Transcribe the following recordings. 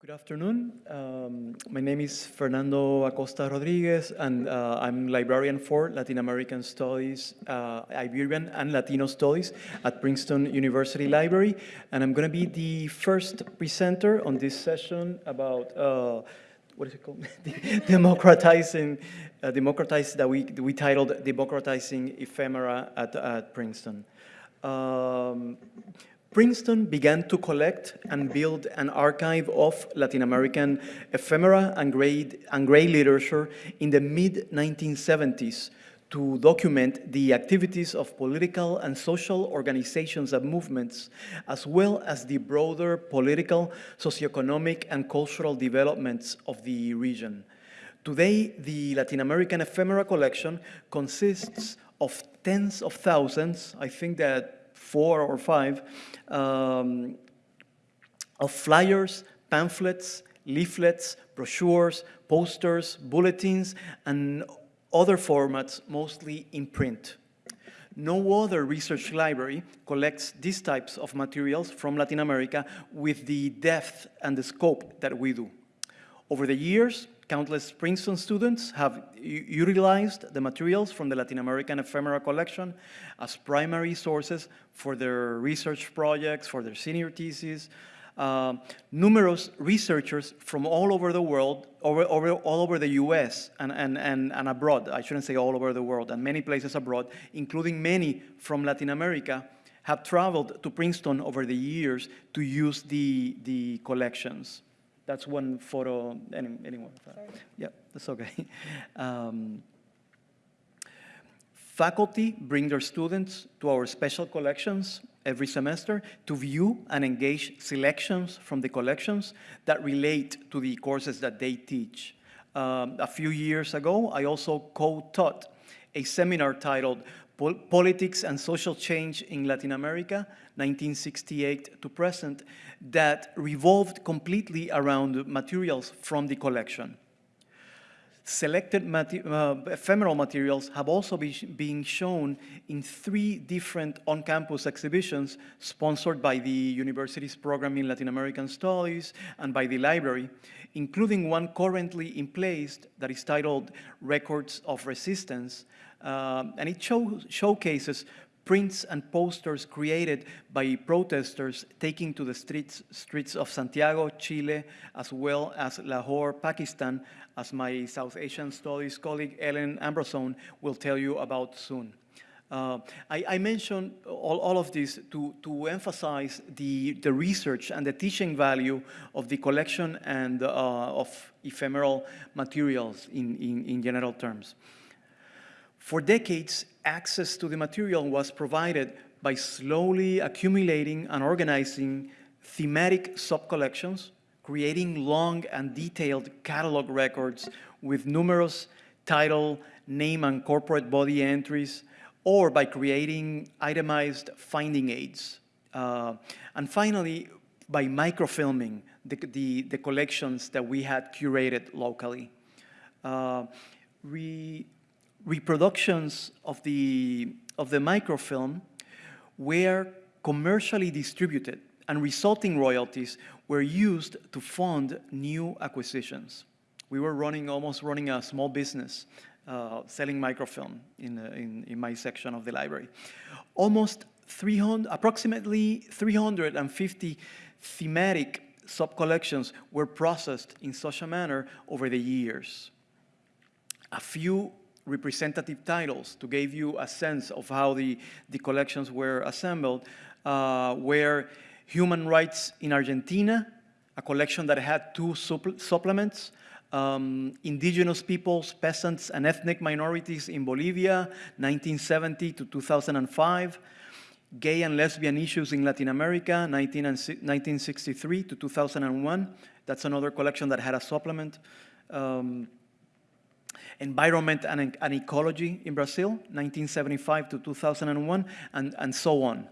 Good afternoon. Um, my name is Fernando Acosta Rodriguez, and uh, I'm librarian for Latin American Studies, uh, Iberian and Latino Studies at Princeton University Library. And I'm going to be the first presenter on this session about, uh, what is it called? Democratizing, uh, that we, we titled Democratizing Ephemera at, at Princeton. Um, Princeton began to collect and build an archive of Latin American ephemera and gray, and gray literature in the mid-1970s to document the activities of political and social organizations and movements, as well as the broader political, socioeconomic, and cultural developments of the region. Today, the Latin American ephemera collection consists of tens of thousands, I think that four or five, um, of flyers, pamphlets, leaflets, brochures, posters, bulletins, and other formats, mostly in print. No other research library collects these types of materials from Latin America with the depth and the scope that we do. Over the years, countless Princeton students have utilized the materials from the Latin American ephemera collection as primary sources for their research projects, for their senior theses. Uh, numerous researchers from all over the world, over, over, all over the US and, and, and, and abroad, I shouldn't say all over the world, and many places abroad, including many from Latin America, have traveled to Princeton over the years to use the, the collections. That's one photo, any, anyone. Sorry. Yeah, that's okay. Um, faculty bring their students to our special collections every semester to view and engage selections from the collections that relate to the courses that they teach. Um, a few years ago, I also co-taught a seminar titled Politics and Social Change in Latin America, 1968 to present, that revolved completely around materials from the collection. Selected uh, ephemeral materials have also be been shown in three different on-campus exhibitions sponsored by the university's program in Latin American Studies and by the library, including one currently in place that is titled Records of Resistance, um, and it show, showcases prints and posters created by protesters taking to the streets, streets of Santiago, Chile, as well as Lahore, Pakistan, as my South Asian Studies colleague Ellen Ambrosone will tell you about soon. Uh, I, I, all, all of this to, to emphasize the, the research and the teaching value of the collection and uh, of ephemeral materials in, in, in general terms. For decades, access to the material was provided by slowly accumulating and organizing thematic sub-collections, creating long and detailed catalog records with numerous title, name, and corporate body entries, or by creating itemized finding aids. Uh, and finally, by microfilming the, the, the, collections that we had curated locally. Uh, we reproductions of the, of the microfilm were commercially distributed and resulting royalties were used to fund new acquisitions. We were running, almost running a small business uh, selling microfilm in, uh, in, in, my section of the library. Almost 300, approximately 350 thematic sub-collections were processed in such a manner over the years. A few representative titles to give you a sense of how the, the collections were assembled, uh, were Human Rights in Argentina, a collection that had two supplements, um, Indigenous Peoples, Peasants, and Ethnic Minorities in Bolivia, 1970 to 2005, Gay and Lesbian Issues in Latin America, 19 1963 to 2001. That's another collection that had a supplement. Um, environment and, and ecology in Brazil, 1975 to 2001, and, and so on.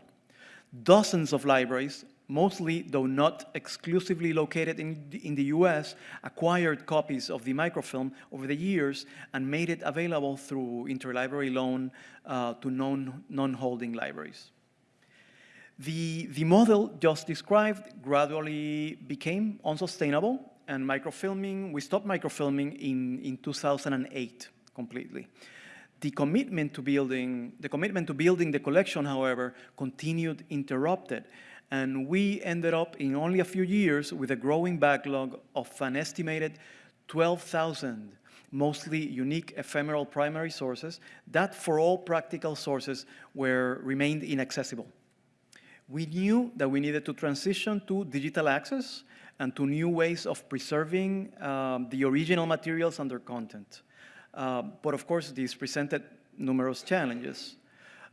Dozens of libraries, mostly, though not exclusively located in, in the US, acquired copies of the microfilm over the years and made it available through interlibrary loan uh, to non-holding libraries. The, the model just described gradually became unsustainable and microfilming, we stopped microfilming in, in 2008 completely. The commitment to building, the commitment to building the collection, however, continued interrupted and we ended up in only a few years with a growing backlog of an estimated 12,000 mostly unique ephemeral primary sources that for all practical sources were remained inaccessible. We knew that we needed to transition to digital access and to new ways of preserving um, the original materials and their content. Uh, but of course, this presented numerous challenges.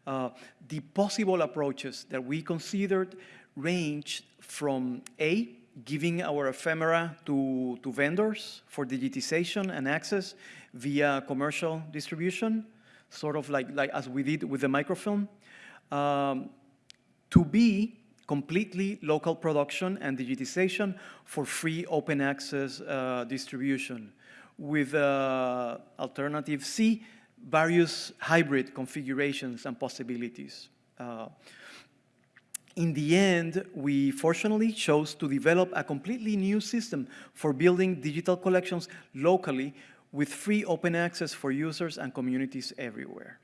Uh, the possible approaches that we considered ranged from A, giving our ephemera to, to vendors for digitization and access via commercial distribution, sort of like, like as we did with the microfilm, um, to B, completely local production and digitization for free open access uh, distribution. With uh, alternative C, various hybrid configurations and possibilities. Uh, in the end, we fortunately chose to develop a completely new system for building digital collections locally with free open access for users and communities everywhere.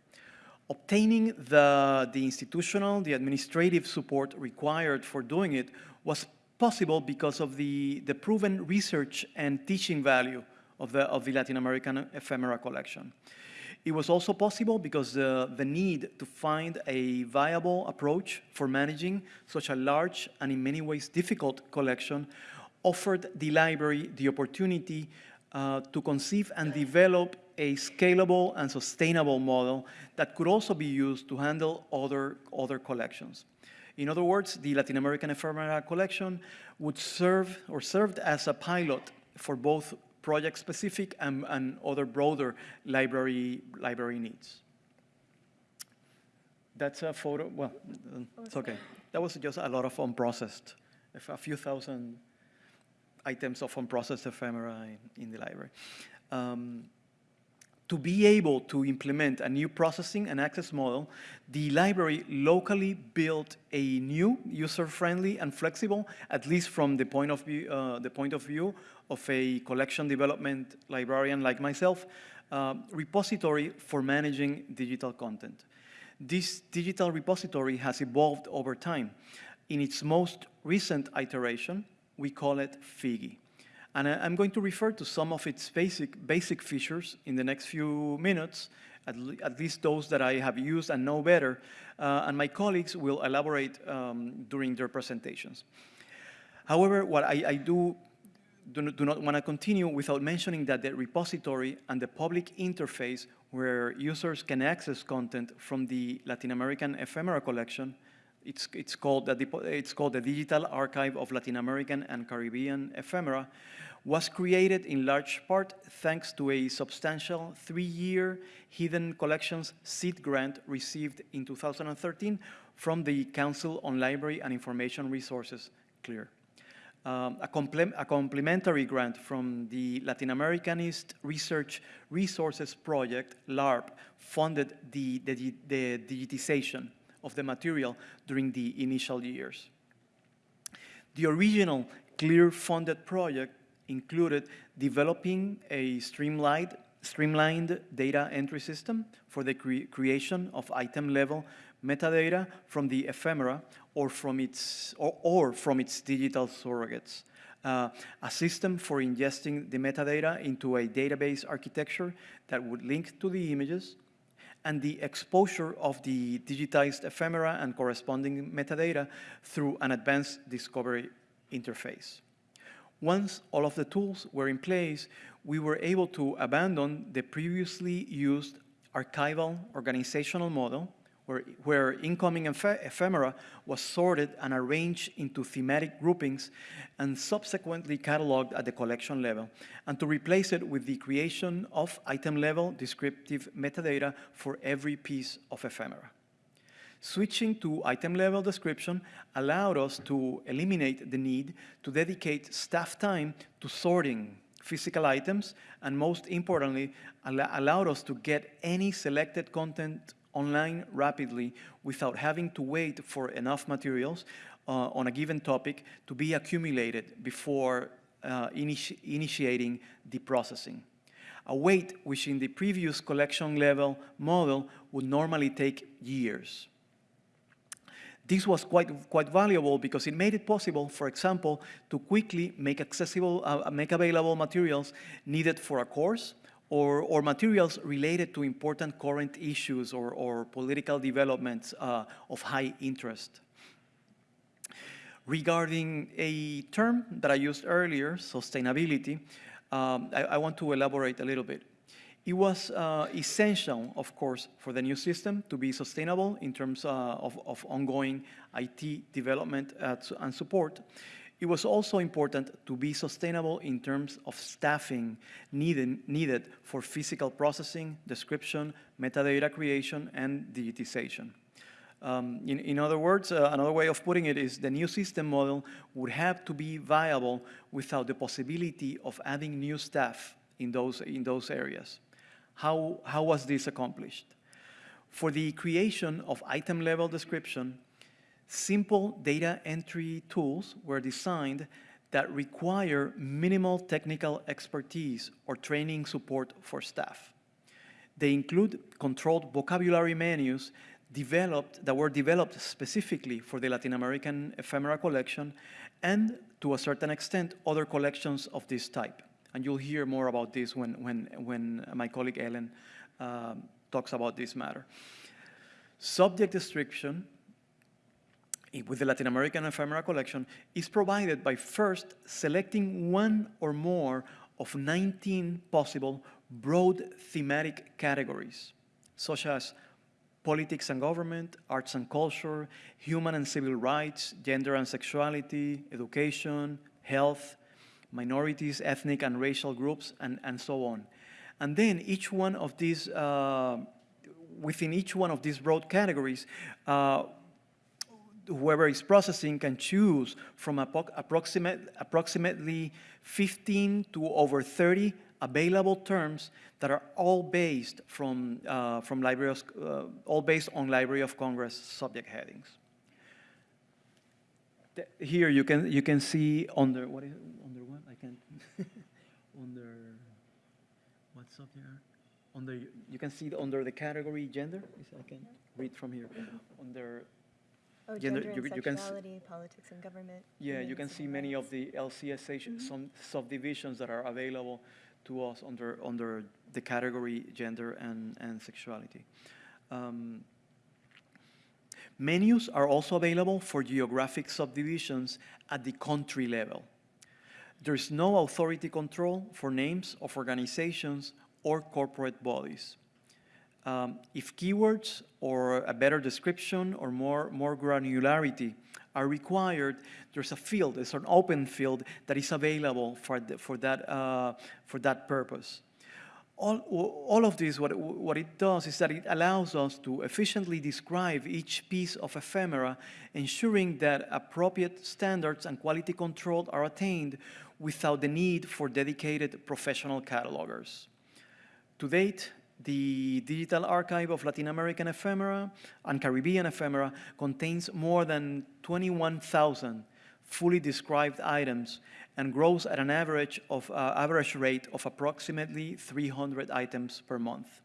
Obtaining the, the institutional, the administrative support required for doing it was possible because of the, the proven research and teaching value of the, of the Latin American ephemera collection. It was also possible because the, the need to find a viable approach for managing such a large and in many ways difficult collection offered the library the opportunity uh, to conceive and develop a scalable and sustainable model that could also be used to handle other, other collections. In other words, the Latin American ephemera collection would serve or served as a pilot for both project-specific and, and other broader library, library needs. That's a photo, well, it's okay. That was just a lot of unprocessed, a few thousand items of unprocessed ephemera in, in the library. Um, to be able to implement a new processing and access model, the library locally built a new, user-friendly and flexible, at least from the point of view, uh, the point of view of a collection development librarian like myself, uh, repository for managing digital content. This digital repository has evolved over time. In its most recent iteration, we call it Figgy. And I, am going to refer to some of its basic, basic features in the next few minutes, at, le at least those that I have used and know better, uh, and my colleagues will elaborate um, during their presentations. However, what I, I do, do not, do not want to continue without mentioning that the repository and the public interface where users can access content from the Latin American ephemera collection it's, it's, called the, it's called the Digital Archive of Latin American and Caribbean Ephemera, was created in large part thanks to a substantial three-year Hidden Collections seed grant received in 2013 from the Council on Library and Information Resources, CLIR. Um, a, a, complementary grant from the Latin Americanist Research Resources Project, LARRP, funded the, the, the digitization of the material during the initial years. The original CLIR funded project included developing a streamlined, streamlined data entry system for the cre creation of item-level metadata from the ephemera or from its, or, or from its digital surrogates. Uh, a system for ingesting the metadata into a database architecture that would link to the images, and the exposure of the digitized ephemera and corresponding metadata through an advanced discovery interface. Once all of the tools were in place, we were able to abandon the previously used archival organizational model where, where incoming ephemera was sorted and arranged into thematic groupings and subsequently cataloged at the collection level, and to replace it with the creation of item-level descriptive metadata for every piece of ephemera. Switching to item-level description allowed us to eliminate the need to dedicate staff time to sorting physical items, and most importantly, allowed us to get any selected content online rapidly without having to wait for enough materials uh, on a given topic to be accumulated before uh, initi initiating the processing. A wait which in the previous collection level model would normally take years. This was quite, quite valuable because it made it possible, for example, to quickly make accessible, uh, make available materials needed for a course or, or materials related to important current issues or, or political developments uh, of high interest. Regarding a term that I used earlier, sustainability, um, I, I, want to elaborate a little bit. It was uh, essential, of course, for the new system to be sustainable in terms uh, of, of, ongoing IT development and support. It was also important to be sustainable in terms of staffing needed, needed for physical processing, description, metadata creation, and digitization. Um, in, in, other words, uh, another way of putting it is the new system model would have to be viable without the possibility of adding new staff in those, in those areas. How, how was this accomplished? For the creation of item level description, simple data entry tools were designed that require minimal technical expertise or training support for staff. They include controlled vocabulary menus developed, that were developed specifically for the Latin American ephemera collection and to a certain extent other collections of this type. And you'll hear more about this when, when, when my colleague Ellen um, talks about this matter. Subject description with the Latin American ephemera collection is provided by first selecting one or more of 19 possible broad thematic categories, such as politics and government, arts and culture, human and civil rights, gender and sexuality, education, health, minorities, ethnic and racial groups, and, and so on. And then each one of these, uh, within each one of these broad categories, uh, whoever is processing can choose from approximate, approximately 15 to over 30 available terms that are all based from, uh, from Library of, uh, all based on Library of Congress subject headings. Here you can, you can see under, what is, under what? I can't, under, what subject? Under, you can see under the category gender, I can read from here, under Oh, gender, gender and you, sexuality, you politics and government. Yeah, you can see many of the LCSH mm -hmm. some subdivisions that are available to us under, under the category gender and, and sexuality. Um, menus are also available for geographic subdivisions at the country level. There's no authority control for names of organizations or corporate bodies. Um, if keywords or a better description or more, more granularity are required, there's a field, there's an open field that is available for, the, for, that, uh, for that purpose. All, all of this, what, what it does is that it allows us to efficiently describe each piece of ephemera, ensuring that appropriate standards and quality control are attained without the need for dedicated professional catalogers. To date, the Digital Archive of Latin American Ephemera and Caribbean Ephemera contains more than 21,000 fully described items and grows at an average, of, uh, average rate of approximately 300 items per month.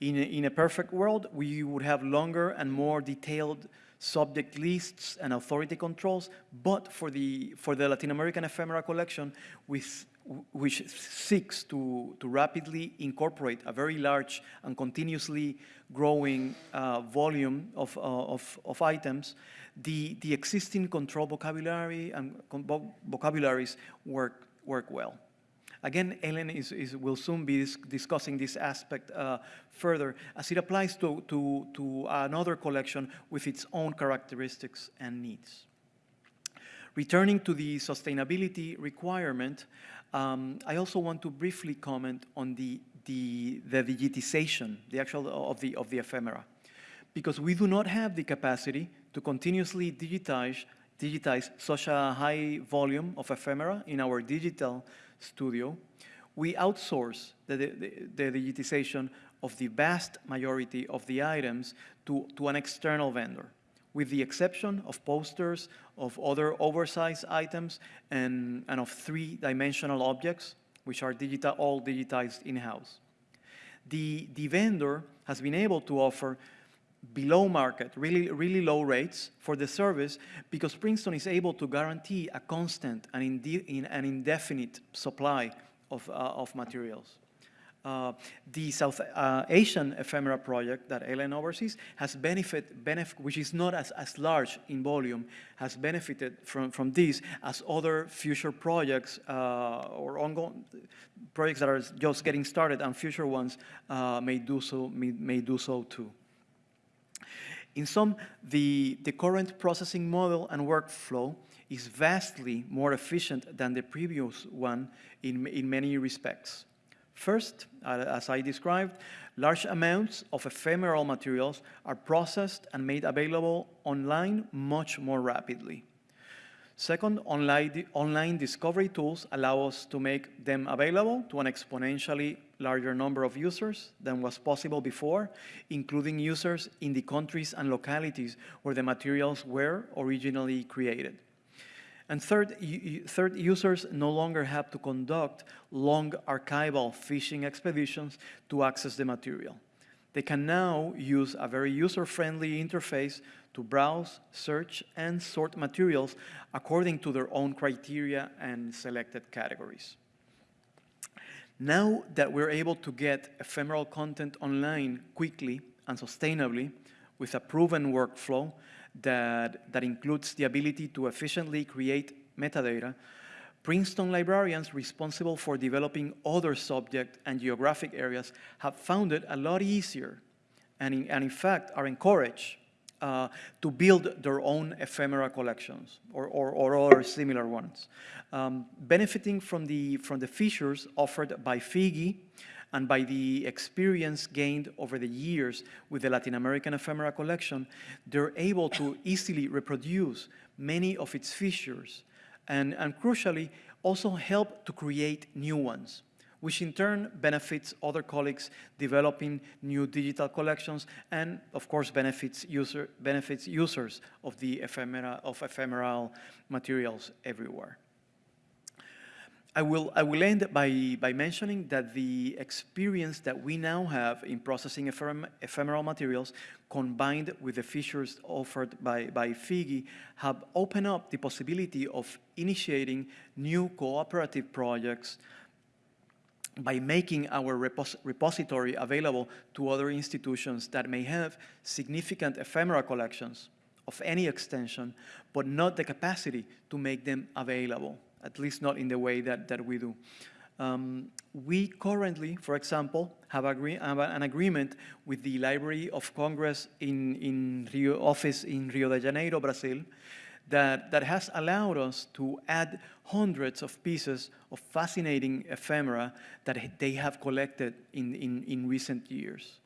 In a, in a perfect world, we would have longer and more detailed subject lists and authority controls, but for the, for the Latin American ephemera collection, with which seeks to, to rapidly incorporate a very large and continuously growing uh, volume of, uh, of, of, items, the, the existing control vocabulary and vocabularies work, work well. Again, Ellen is, is, will soon be dis discussing this aspect uh, further as it applies to, to, to another collection with its own characteristics and needs. Returning to the sustainability requirement, um, I also want to briefly comment on the, the, the digitization, the actual of the, of the ephemera, because we do not have the capacity to continuously digitize, digitize such a high volume of ephemera in our digital studio. We outsource the, the, the digitization of the vast majority of the items to, to an external vendor, with the exception of posters, of other oversized items, and, and of three-dimensional objects, which are digital, all digitized in-house. The, the vendor has been able to offer below market, really, really low rates for the service because Princeton is able to guarantee a constant and inde in an indefinite supply of, uh, of materials. Uh, the South uh, Asian ephemera project that Ellen oversees has benefit, benef which is not as, as large in volume, has benefited from, from this as other future projects uh, or ongoing projects that are just getting started and future ones uh, may do so, may, may do so too. In sum, the, the current processing model and workflow is vastly more efficient than the previous one in, in many respects. First, uh, as I described, large amounts of ephemeral materials are processed and made available online much more rapidly. Second, online, online discovery tools allow us to make them available to an exponentially larger number of users than was possible before, including users in the countries and localities where the materials were originally created. And third, third, users no longer have to conduct long archival fishing expeditions to access the material. They can now use a very user-friendly interface to browse, search, and sort materials according to their own criteria and selected categories. Now that we're able to get ephemeral content online quickly and sustainably with a proven workflow that, that includes the ability to efficiently create metadata, Princeton librarians responsible for developing other subject and geographic areas have found it a lot easier and in, and in fact are encouraged uh, to build their own ephemera collections or, or, or other similar ones. Um, benefiting from the, from the features offered by Figgy and by the experience gained over the years with the Latin American ephemera collection, they're able to easily reproduce many of its features and, and crucially, also help to create new ones, which in turn benefits other colleagues developing new digital collections and, of course, benefits, user, benefits users of the ephemera, of ephemeral materials everywhere. I will, I will end by, by mentioning that the experience that we now have in processing ephem ephemeral materials combined with the features offered by, by Figgy have opened up the possibility of initiating new cooperative projects by making our repos repository available to other institutions that may have significant ephemera collections of any extension, but not the capacity to make them available at least not in the way that, that we do. Um, we currently, for example, have, agree have, an agreement with the Library of Congress in, in Rio office in Rio de Janeiro, Brazil, that, that has allowed us to add hundreds of pieces of fascinating ephemera that they have collected in, in, in recent years.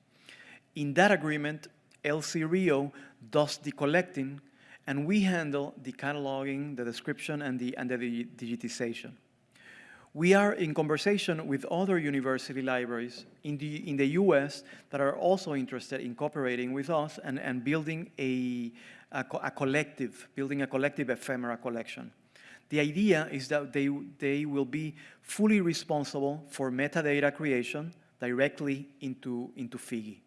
In that agreement, LC Rio does the collecting and we handle the cataloging, the description, and the, and the digitization. We are in conversation with other university libraries in the, in the US that are also interested in cooperating with us and, and building a, a, a collective, building a collective ephemera collection. The idea is that they, they will be fully responsible for metadata creation directly into, into Figgy.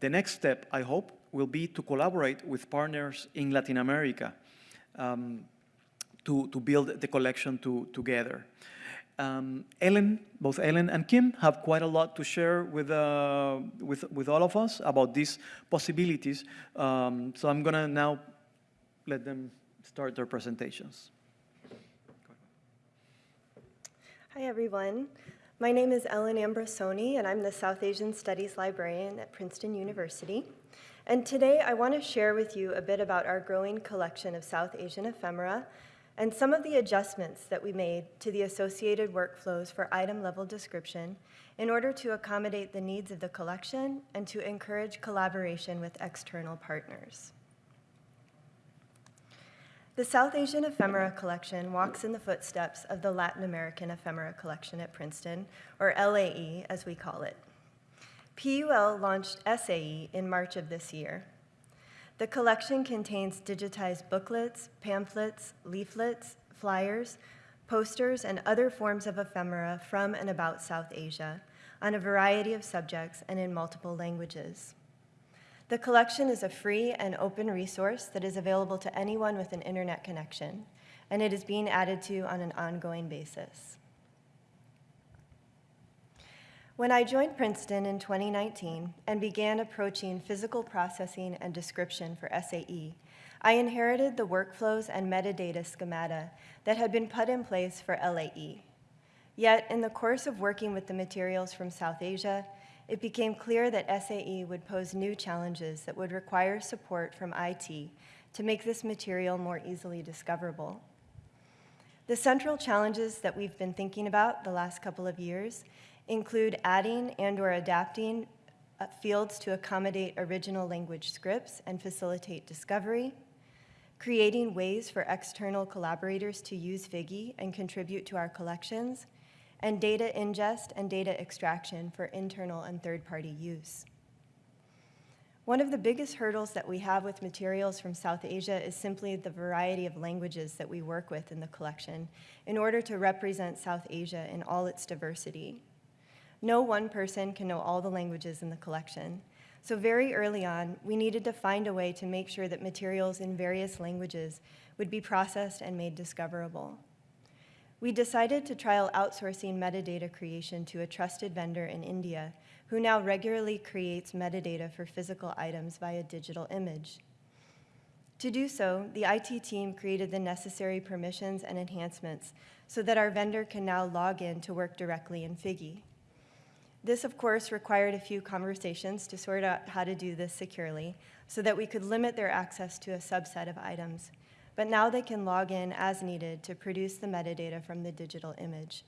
The next step, I hope, will be to collaborate with partners in Latin America um, to, to build the collection to, together. Um, Ellen, both Ellen and Kim have quite a lot to share with, uh, with, with all of us about these possibilities. Um, so I'm gonna now let them start their presentations. Hi, everyone. My name is Ellen Ambrosone, and I'm the South Asian Studies Librarian at Princeton University. And today I want to share with you a bit about our growing collection of South Asian ephemera and some of the adjustments that we made to the associated workflows for item level description in order to accommodate the needs of the collection and to encourage collaboration with external partners. The South Asian Ephemera Collection walks in the footsteps of the Latin American Ephemera Collection at Princeton, or LAE as we call it. PUL launched SAE in March of this year. The collection contains digitized booklets, pamphlets, leaflets, flyers, posters, and other forms of ephemera from and about South Asia on a variety of subjects and in multiple languages. The collection is a free and open resource that is available to anyone with an internet connection, and it is being added to on an ongoing basis. When I joined Princeton in 2019 and began approaching physical processing and description for SAE, I inherited the workflows and metadata schemata that had been put in place for LAE. Yet, in the course of working with the materials from South Asia, it became clear that SAE would pose new challenges that would require support from IT to make this material more easily discoverable. The central challenges that we've been thinking about the last couple of years include adding and or adapting uh, fields to accommodate original language scripts and facilitate discovery, creating ways for external collaborators to use Figgy and contribute to our collections, and data ingest and data extraction for internal and third-party use. One of the biggest hurdles that we have with materials from South Asia is simply the variety of languages that we work with in the collection in order to represent South Asia in all its diversity. No one person can know all the languages in the collection, so very early on, we needed to find a way to make sure that materials in various languages would be processed and made discoverable. We decided to trial outsourcing metadata creation to a trusted vendor in India who now regularly creates metadata for physical items via digital image. To do so, the IT team created the necessary permissions and enhancements so that our vendor can now log in to work directly in Figgy. This, of course, required a few conversations to sort out how to do this securely so that we could limit their access to a subset of items. But now they can log in as needed to produce the metadata from the digital image.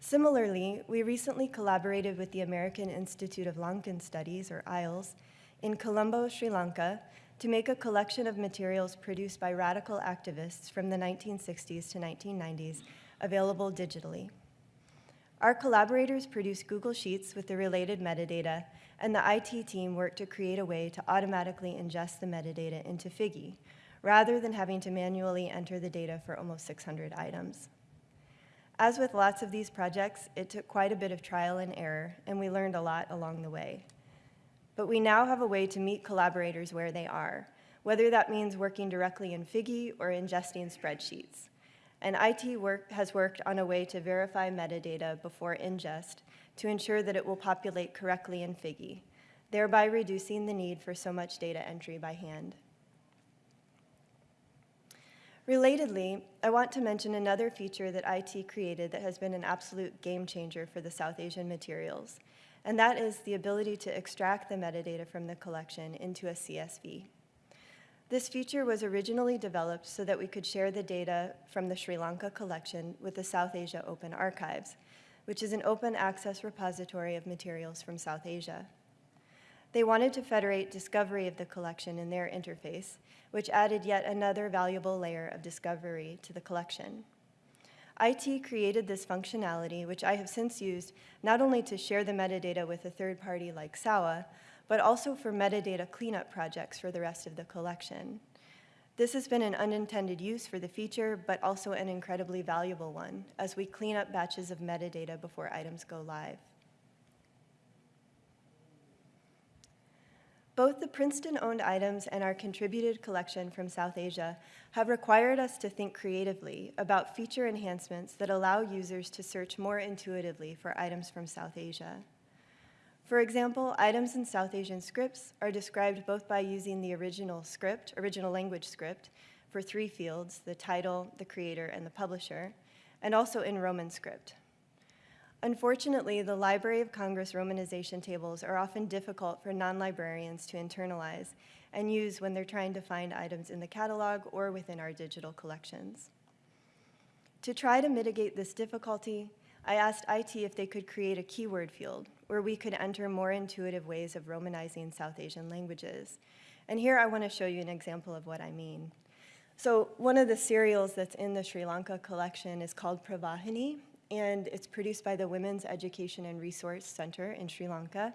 Similarly, we recently collaborated with the American Institute of Lankan Studies, or IELTS, in Colombo, Sri Lanka, to make a collection of materials produced by radical activists from the 1960s to 1990s available digitally. Our collaborators produced Google Sheets with the related metadata, and the IT team worked to create a way to automatically ingest the metadata into Figgy, rather than having to manually enter the data for almost 600 items. As with lots of these projects, it took quite a bit of trial and error, and we learned a lot along the way. But we now have a way to meet collaborators where they are, whether that means working directly in Figgy or ingesting spreadsheets and IT work, has worked on a way to verify metadata before ingest to ensure that it will populate correctly in Figgy, thereby reducing the need for so much data entry by hand. Relatedly, I want to mention another feature that IT created that has been an absolute game changer for the South Asian materials, and that is the ability to extract the metadata from the collection into a CSV. This feature was originally developed so that we could share the data from the Sri Lanka collection with the South Asia Open Archives, which is an open access repository of materials from South Asia. They wanted to federate discovery of the collection in their interface, which added yet another valuable layer of discovery to the collection. IT created this functionality, which I have since used not only to share the metadata with a third party like SAWA, but also for metadata cleanup projects for the rest of the collection. This has been an unintended use for the feature, but also an incredibly valuable one as we clean up batches of metadata before items go live. Both the Princeton-owned items and our contributed collection from South Asia have required us to think creatively about feature enhancements that allow users to search more intuitively for items from South Asia. For example, items in South Asian scripts are described both by using the original script, original language script, for three fields, the title, the creator, and the publisher, and also in Roman script. Unfortunately, the Library of Congress romanization tables are often difficult for non-librarians to internalize and use when they're trying to find items in the catalog or within our digital collections. To try to mitigate this difficulty, I asked IT if they could create a keyword field where we could enter more intuitive ways of Romanizing South Asian languages. And here I want to show you an example of what I mean. So one of the serials that's in the Sri Lanka collection is called Pravahini, and it's produced by the Women's Education and Resource Center in Sri Lanka.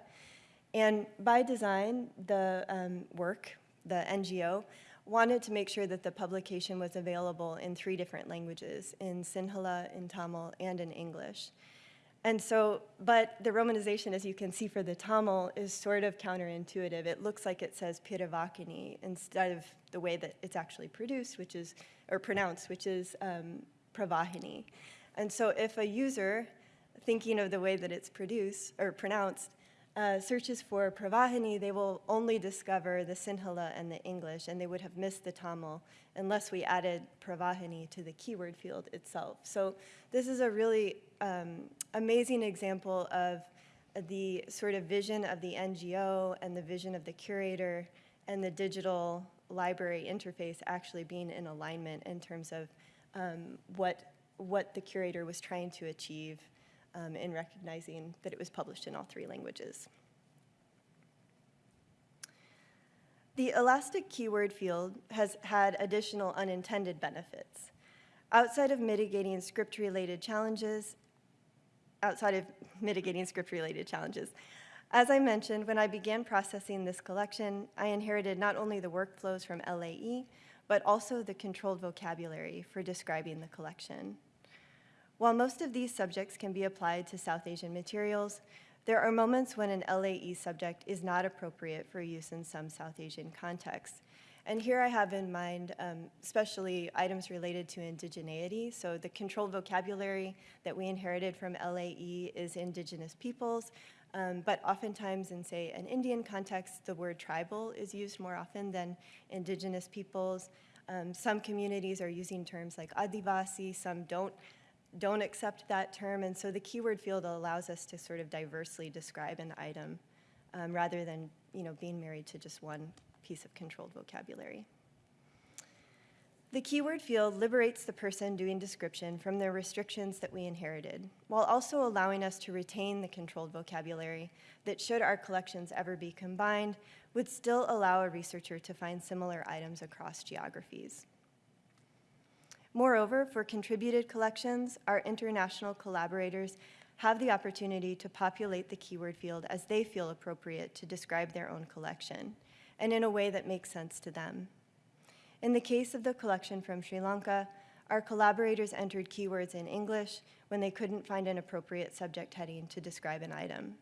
And by design, the um, work, the NGO, wanted to make sure that the publication was available in three different languages, in Sinhala, in Tamil, and in English. And so, but the romanization, as you can see for the Tamil, is sort of counterintuitive. It looks like it says Piravakini instead of the way that it's actually produced, which is, or pronounced, which is um, Pravahini. And so if a user, thinking of the way that it's produced or pronounced, uh, searches for Pravahini, they will only discover the Sinhala and the English, and they would have missed the Tamil unless we added Pravahini to the keyword field itself. So this is a really um, amazing example of the sort of vision of the NGO and the vision of the curator and the digital library interface actually being in alignment in terms of um, what, what the curator was trying to achieve um, in recognizing that it was published in all three languages. The elastic keyword field has had additional unintended benefits. Outside of mitigating script-related challenges, outside of mitigating script-related challenges, as I mentioned, when I began processing this collection, I inherited not only the workflows from LAE, but also the controlled vocabulary for describing the collection. While most of these subjects can be applied to South Asian materials, there are moments when an LAE subject is not appropriate for use in some South Asian contexts. And here I have in mind um, especially items related to indigeneity. So the controlled vocabulary that we inherited from LAE is indigenous peoples, um, but oftentimes in, say, an Indian context, the word tribal is used more often than indigenous peoples. Um, some communities are using terms like Adivasi, some don't don't accept that term, and so the keyword field allows us to sort of diversely describe an item um, rather than you know, being married to just one piece of controlled vocabulary. The keyword field liberates the person doing description from the restrictions that we inherited, while also allowing us to retain the controlled vocabulary that, should our collections ever be combined, would still allow a researcher to find similar items across geographies. Moreover, for contributed collections, our international collaborators have the opportunity to populate the keyword field as they feel appropriate to describe their own collection, and in a way that makes sense to them. In the case of the collection from Sri Lanka, our collaborators entered keywords in English when they couldn't find an appropriate subject heading to describe an item.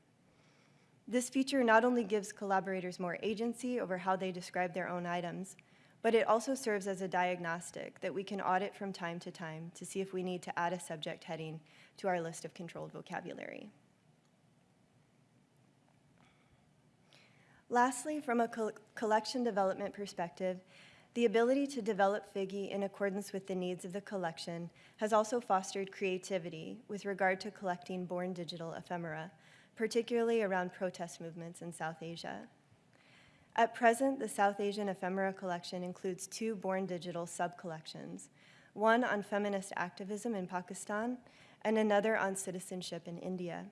This feature not only gives collaborators more agency over how they describe their own items, but it also serves as a diagnostic that we can audit from time to time to see if we need to add a subject heading to our list of controlled vocabulary. Lastly, from a co collection development perspective, the ability to develop Figgy in accordance with the needs of the collection has also fostered creativity with regard to collecting born digital ephemera, particularly around protest movements in South Asia. At present, the South Asian Ephemera Collection includes two Born Digital sub-collections, one on feminist activism in Pakistan and another on citizenship in India.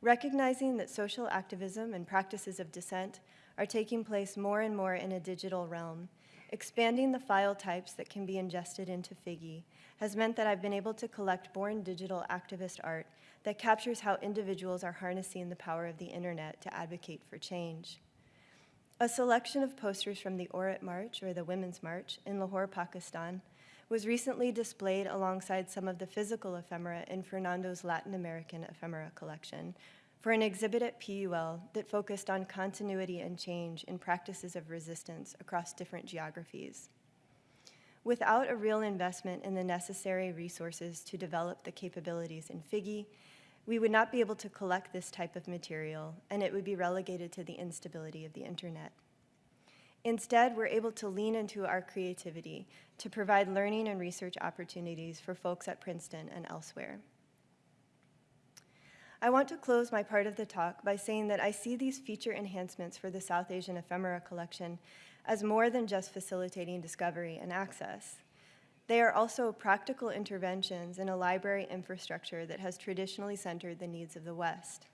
Recognizing that social activism and practices of dissent are taking place more and more in a digital realm, expanding the file types that can be ingested into Figgy has meant that I've been able to collect born digital activist art that captures how individuals are harnessing the power of the internet to advocate for change. A selection of posters from the Aurat March, or the Women's March, in Lahore, Pakistan, was recently displayed alongside some of the physical ephemera in Fernando's Latin American ephemera collection for an exhibit at PUL that focused on continuity and change in practices of resistance across different geographies. Without a real investment in the necessary resources to develop the capabilities in Figgy, we would not be able to collect this type of material, and it would be relegated to the instability of the internet. Instead, we're able to lean into our creativity to provide learning and research opportunities for folks at Princeton and elsewhere. I want to close my part of the talk by saying that I see these feature enhancements for the South Asian Ephemera Collection as more than just facilitating discovery and access. They are also practical interventions in a library infrastructure that has traditionally centered the needs of the West.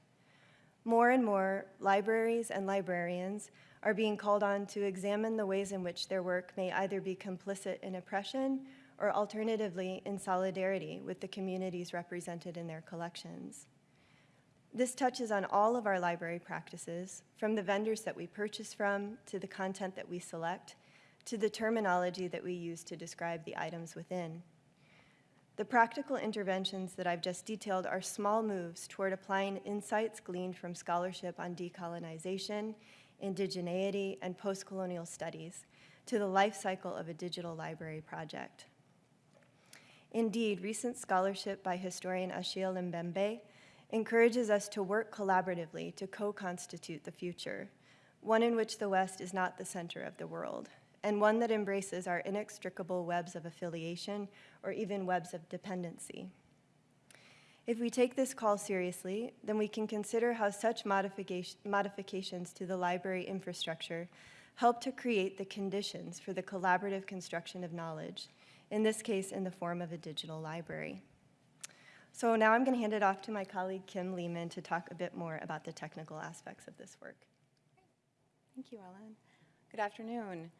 More and more, libraries and librarians are being called on to examine the ways in which their work may either be complicit in oppression or alternatively, in solidarity with the communities represented in their collections. This touches on all of our library practices, from the vendors that we purchase from, to the content that we select, to the terminology that we use to describe the items within. The practical interventions that I've just detailed are small moves toward applying insights gleaned from scholarship on decolonization, indigeneity, and postcolonial studies to the life cycle of a digital library project. Indeed, recent scholarship by historian Achille Mbembe encourages us to work collaboratively to co-constitute the future, one in which the West is not the center of the world, and one that embraces our inextricable webs of affiliation or even webs of dependency. If we take this call seriously, then we can consider how such modification, modifications to the library infrastructure help to create the conditions for the collaborative construction of knowledge, in this case in the form of a digital library. So now I'm going to hand it off to my colleague Kim Lehman to talk a bit more about the technical aspects of this work. Thank you, Ellen. Good afternoon.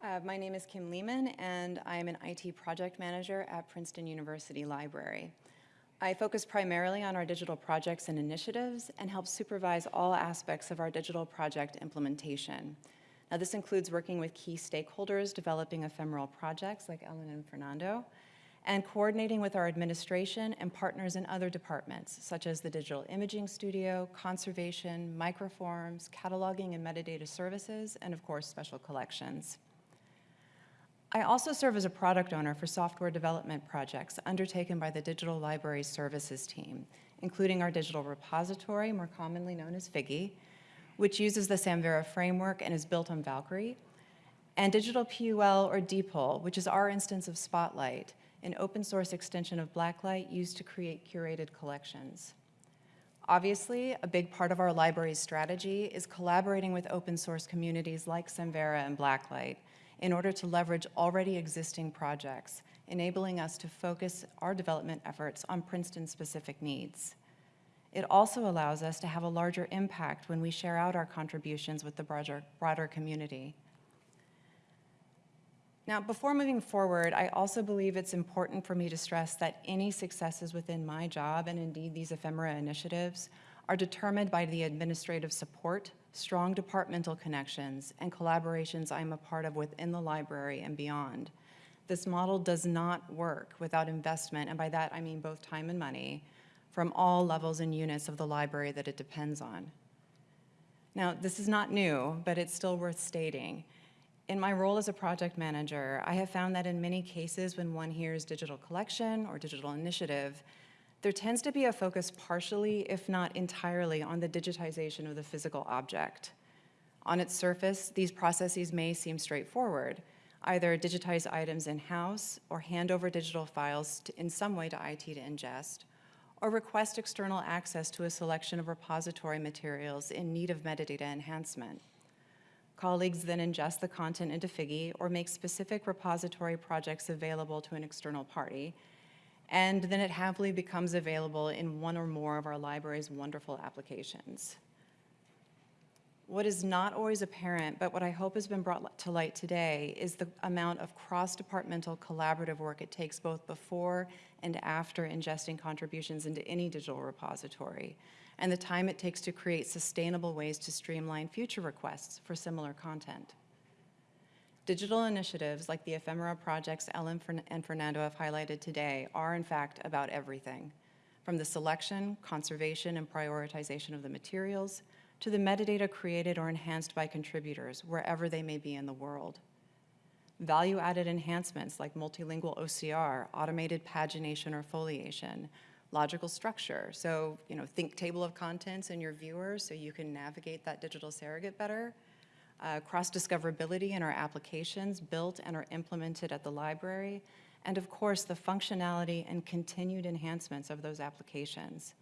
Uh, my name is Kim Lehman, and I am an IT project manager at Princeton University Library. I focus primarily on our digital projects and initiatives and help supervise all aspects of our digital project implementation. Now, this includes working with key stakeholders developing ephemeral projects like Ellen and Fernando, and coordinating with our administration and partners in other departments, such as the Digital Imaging Studio, Conservation, Microforms, Cataloging and Metadata Services, and of course, Special Collections. I also serve as a product owner for software development projects undertaken by the Digital Library Services team, including our digital repository, more commonly known as Figgy, which uses the Samvera framework and is built on Valkyrie, and Digital PUL or DPUL, which is our instance of Spotlight, an open source extension of Blacklight used to create curated collections. Obviously, a big part of our library's strategy is collaborating with open source communities like Samvera and Blacklight in order to leverage already existing projects, enabling us to focus our development efforts on Princeton-specific needs. It also allows us to have a larger impact when we share out our contributions with the broader, broader community. Now, before moving forward, I also believe it's important for me to stress that any successes within my job, and indeed these ephemera initiatives, are determined by the administrative support, strong departmental connections, and collaborations I'm a part of within the library and beyond. This model does not work without investment, and by that I mean both time and money, from all levels and units of the library that it depends on. Now, this is not new, but it's still worth stating. In my role as a project manager, I have found that in many cases when one hears digital collection or digital initiative, there tends to be a focus partially, if not entirely, on the digitization of the physical object. On its surface, these processes may seem straightforward, either digitize items in-house or hand over digital files to, in some way to IT to ingest, or request external access to a selection of repository materials in need of metadata enhancement. Colleagues then ingest the content into Figgy or make specific repository projects available to an external party, and then it happily becomes available in one or more of our library's wonderful applications. What is not always apparent, but what I hope has been brought to light today, is the amount of cross-departmental collaborative work it takes both before and after ingesting contributions into any digital repository and the time it takes to create sustainable ways to streamline future requests for similar content. Digital initiatives like the ephemera projects Ellen and Fernando have highlighted today are in fact about everything, from the selection, conservation, and prioritization of the materials, to the metadata created or enhanced by contributors, wherever they may be in the world. Value-added enhancements like multilingual OCR, automated pagination or foliation, logical structure. So, you know, think table of contents in your viewer so you can navigate that digital surrogate better. Uh, Cross-discoverability in our applications built and are implemented at the library. And of course, the functionality and continued enhancements of those applications.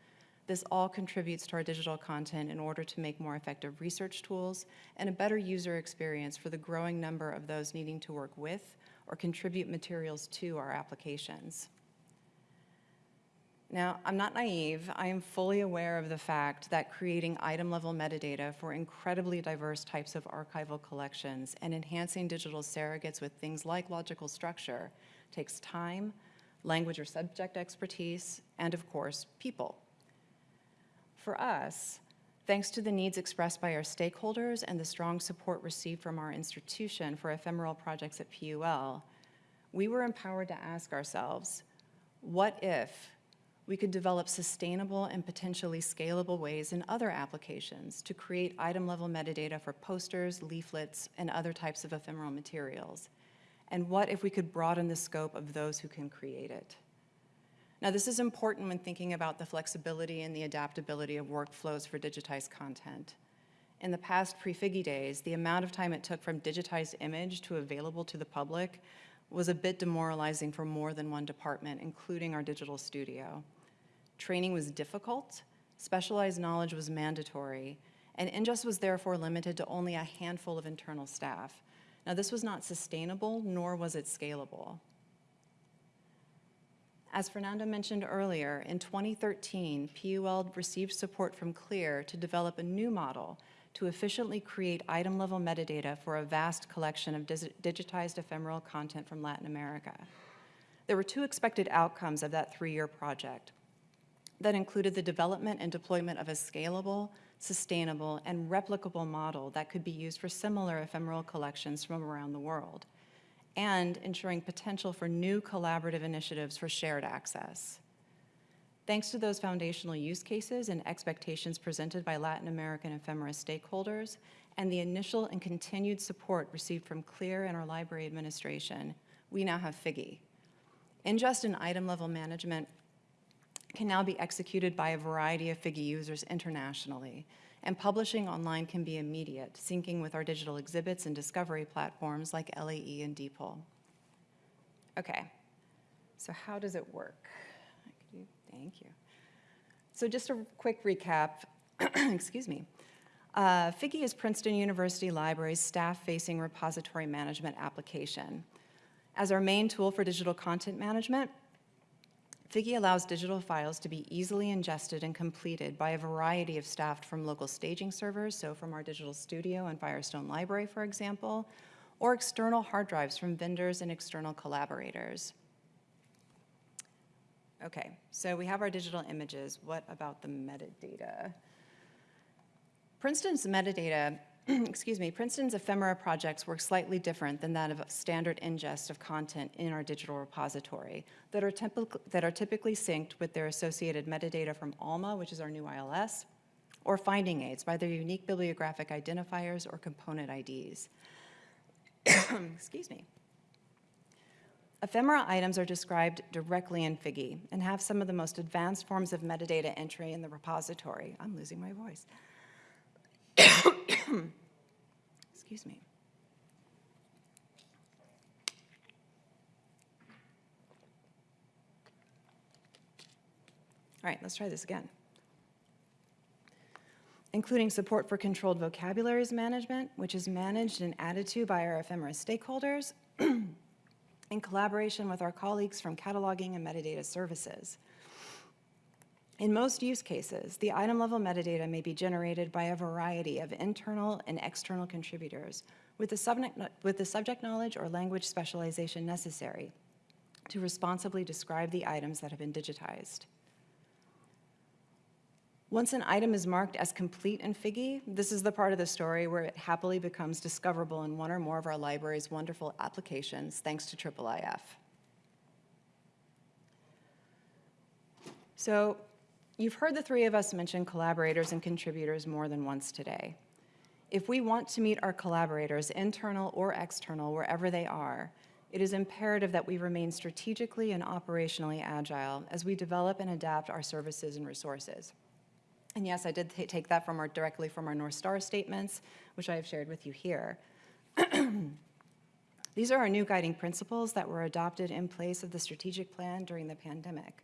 This all contributes to our digital content in order to make more effective research tools and a better user experience for the growing number of those needing to work with or contribute materials to our applications. Now, I'm not naive. I am fully aware of the fact that creating item-level metadata for incredibly diverse types of archival collections and enhancing digital surrogates with things like logical structure takes time, language or subject expertise, and of course, people. For us, thanks to the needs expressed by our stakeholders and the strong support received from our institution for ephemeral projects at PUL, we were empowered to ask ourselves, what if we could develop sustainable and potentially scalable ways in other applications to create item-level metadata for posters, leaflets, and other types of ephemeral materials? And what if we could broaden the scope of those who can create it? Now, this is important when thinking about the flexibility and the adaptability of workflows for digitized content. In the past pre-Figgy days, the amount of time it took from digitized image to available to the public was a bit demoralizing for more than one department, including our digital studio. Training was difficult, specialized knowledge was mandatory, and Ingest was therefore limited to only a handful of internal staff. Now, this was not sustainable, nor was it scalable. As Fernando mentioned earlier, in 2013, PUL received support from CLIR to develop a new model to efficiently create item-level metadata for a vast collection of digitized ephemeral content from Latin America. There were two expected outcomes of that three-year project that included the development and deployment of a scalable, sustainable, and replicable model that could be used for similar ephemeral collections from around the world and ensuring potential for new collaborative initiatives for shared access. Thanks to those foundational use cases and expectations presented by Latin American ephemera stakeholders and the initial and continued support received from CLIR and our library administration, we now have Figgy. just an item level management can now be executed by a variety of Figgy users internationally, and publishing online can be immediate, syncing with our digital exhibits and discovery platforms like LAE and DPUL. Okay, so how does it work? Thank you. So just a quick recap, excuse me. Uh, Figgy is Princeton University Library's staff-facing repository management application. As our main tool for digital content management, Figgy allows digital files to be easily ingested and completed by a variety of staff from local staging servers, so from our digital studio and Firestone Library, for example, or external hard drives from vendors and external collaborators. Okay, so we have our digital images. What about the metadata? Princeton's metadata excuse me, Princeton's ephemera projects work slightly different than that of standard ingest of content in our digital repository that are, that are typically synced with their associated metadata from ALMA, which is our new ILS, or finding aids by their unique bibliographic identifiers or component IDs. excuse me. Ephemera items are described directly in Figgy and have some of the most advanced forms of metadata entry in the repository. I'm losing my voice. Excuse me. All right, let's try this again. Including support for controlled vocabularies management, which is managed and added to by our ephemera stakeholders in collaboration with our colleagues from cataloging and metadata services. In most use cases, the item-level metadata may be generated by a variety of internal and external contributors with the, subject, with the subject knowledge or language specialization necessary to responsibly describe the items that have been digitized. Once an item is marked as complete in Figgy, this is the part of the story where it happily becomes discoverable in one or more of our library's wonderful applications, thanks to IIIF. So You've heard the three of us mention collaborators and contributors more than once today. If we want to meet our collaborators, internal or external, wherever they are, it is imperative that we remain strategically and operationally agile as we develop and adapt our services and resources. And yes, I did take that from our, directly from our North Star statements, which I have shared with you here. These are our new guiding principles that were adopted in place of the strategic plan during the pandemic.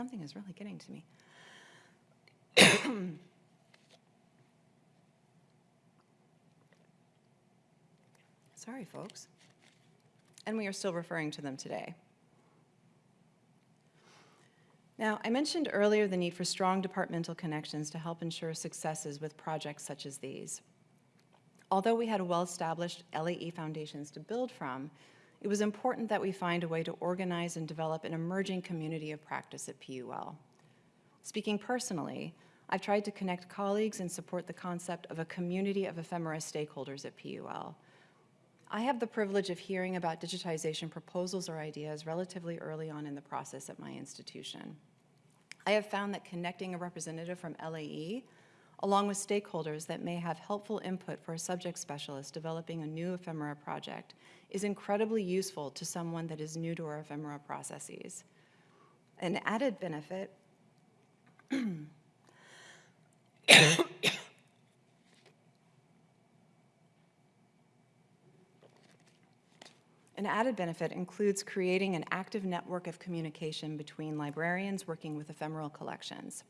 Something is really getting to me. Sorry, folks. And we are still referring to them today. Now, I mentioned earlier the need for strong departmental connections to help ensure successes with projects such as these. Although we had well-established LAE foundations to build from, it was important that we find a way to organize and develop an emerging community of practice at PUL. Speaking personally, I've tried to connect colleagues and support the concept of a community of ephemera stakeholders at PUL. I have the privilege of hearing about digitization proposals or ideas relatively early on in the process at my institution. I have found that connecting a representative from LAE along with stakeholders that may have helpful input for a subject specialist developing a new ephemera project is incredibly useful to someone that is new to our ephemera processes. An added benefit An added benefit includes creating an active network of communication between librarians working with ephemeral collections.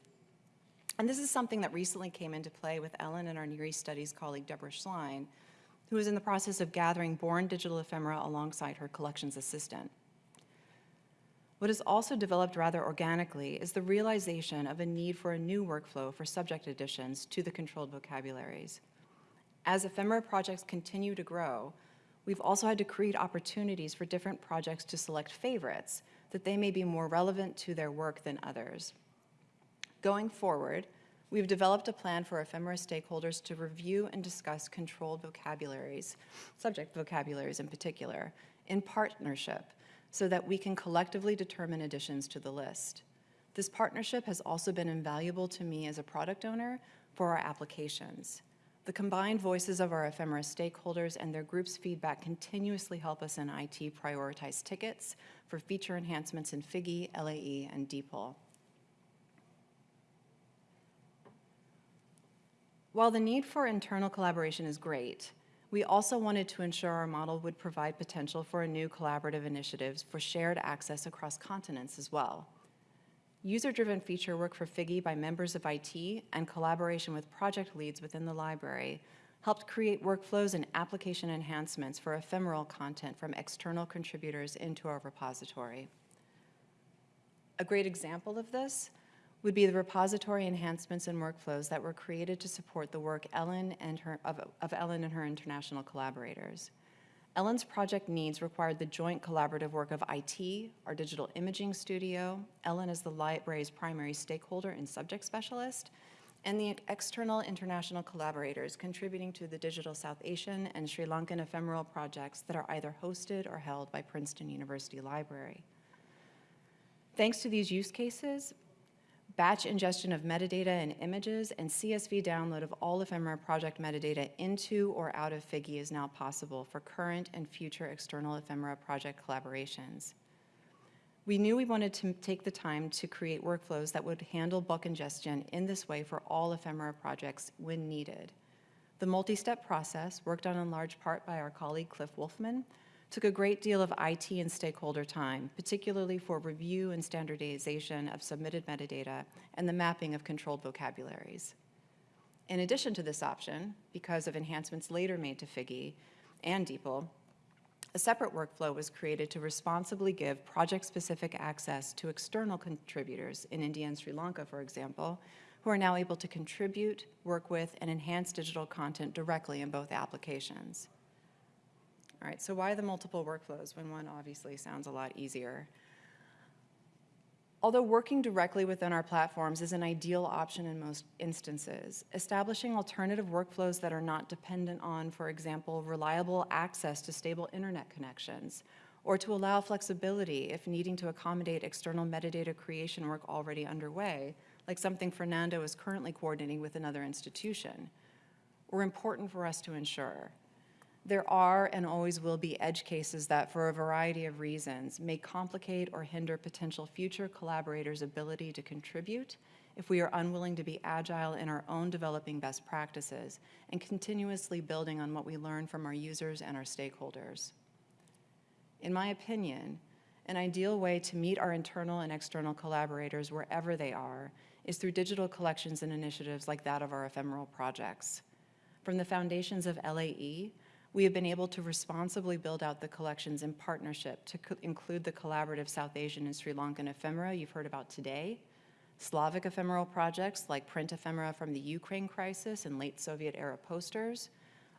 And this is something that recently came into play with Ellen and our Near East Studies colleague Deborah Schlein, who is in the process of gathering born digital ephemera alongside her collections assistant. What has also developed rather organically is the realization of a need for a new workflow for subject additions to the controlled vocabularies. As ephemera projects continue to grow, we've also had to create opportunities for different projects to select favorites that they may be more relevant to their work than others. Going forward, we've developed a plan for ephemera stakeholders to review and discuss controlled vocabularies, subject vocabularies in particular, in partnership so that we can collectively determine additions to the list. This partnership has also been invaluable to me as a product owner for our applications. The combined voices of our ephemera stakeholders and their group's feedback continuously help us in IT prioritize tickets for feature enhancements in Figgy, LAE, and DPUL. While the need for internal collaboration is great, we also wanted to ensure our model would provide potential for new collaborative initiatives for shared access across continents as well. User-driven feature work for Figgy by members of IT and collaboration with project leads within the library helped create workflows and application enhancements for ephemeral content from external contributors into our repository. A great example of this would be the repository enhancements and workflows that were created to support the work Ellen and her, of, of Ellen and her international collaborators. Ellen's project needs required the joint collaborative work of IT, our digital imaging studio, Ellen is the library's primary stakeholder and subject specialist, and the external international collaborators contributing to the digital South Asian and Sri Lankan ephemeral projects that are either hosted or held by Princeton University Library. Thanks to these use cases, batch ingestion of metadata and images, and CSV download of all ephemera project metadata into or out of Figgy is now possible for current and future external ephemera project collaborations. We knew we wanted to take the time to create workflows that would handle bulk ingestion in this way for all ephemera projects when needed. The multi-step process, worked on in large part by our colleague Cliff Wulfman, took a great deal of IT and stakeholder time, particularly for review and standardization of submitted metadata and the mapping of controlled vocabularies. In addition to this option, because of enhancements later made to Figgy and DPUL, a separate workflow was created to responsibly give project-specific access to external contributors in India and Sri Lanka, for example, who are now able to contribute, work with, and enhance digital content directly in both applications. All right, so why the multiple workflows when one obviously sounds a lot easier? Although working directly within our platforms is an ideal option in most instances, establishing alternative workflows that are not dependent on, for example, reliable access to stable internet connections, or to allow flexibility if needing to accommodate external metadata creation work already underway, like something Fernando is currently coordinating with another institution, were important for us to ensure. There are and always will be edge cases that, for a variety of reasons, may complicate or hinder potential future collaborators' ability to contribute if we are unwilling to be agile in our own developing best practices and continuously building on what we learn from our users and our stakeholders. In my opinion, an ideal way to meet our internal and external collaborators wherever they are is through digital collections and initiatives like that of our ephemeral projects. From the foundations of LAE we have been able to responsibly build out the collections in partnership to include the collaborative South Asian and Sri Lankan ephemera you've heard about today, Slavic ephemeral projects like print ephemera from the Ukraine crisis and late Soviet-era posters,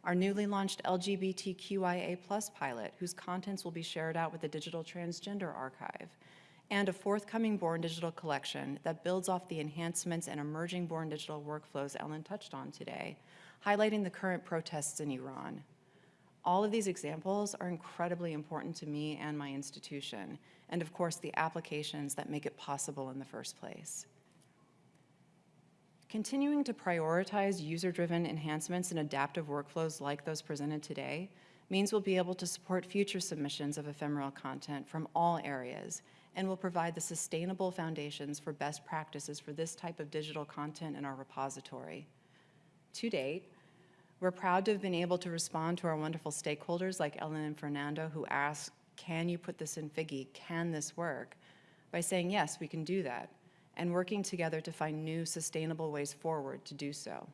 our newly launched LGBTQIA+ pilot, whose contents will be shared out with the Digital Transgender Archive, and a forthcoming Born Digital collection that builds off the enhancements and emerging Born Digital workflows Ellen touched on today, highlighting the current protests in Iran. All of these examples are incredibly important to me and my institution, and of course, the applications that make it possible in the first place. Continuing to prioritize user-driven enhancements and adaptive workflows like those presented today means we'll be able to support future submissions of ephemeral content from all areas and will provide the sustainable foundations for best practices for this type of digital content in our repository. To date, we're proud to have been able to respond to our wonderful stakeholders like Ellen and Fernando who asked, can you put this in Figgy? Can this work? By saying, yes, we can do that, and working together to find new sustainable ways forward to do so.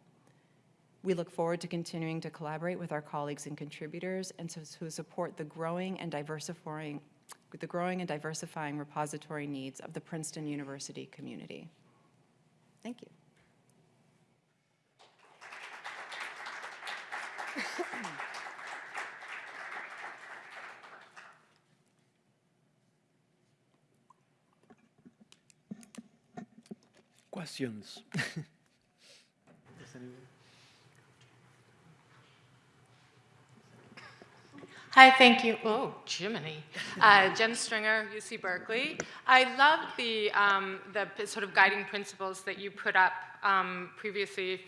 We look forward to continuing to collaborate with our colleagues and contributors and to, to support the growing and diversifying, the growing and diversifying repository needs of the Princeton University community. Thank you. Questions? Hi, thank you. Oh, Jiminy. Uh, Jen Stringer, UC Berkeley. I love the, um, the sort of guiding principles that you put up um, previously.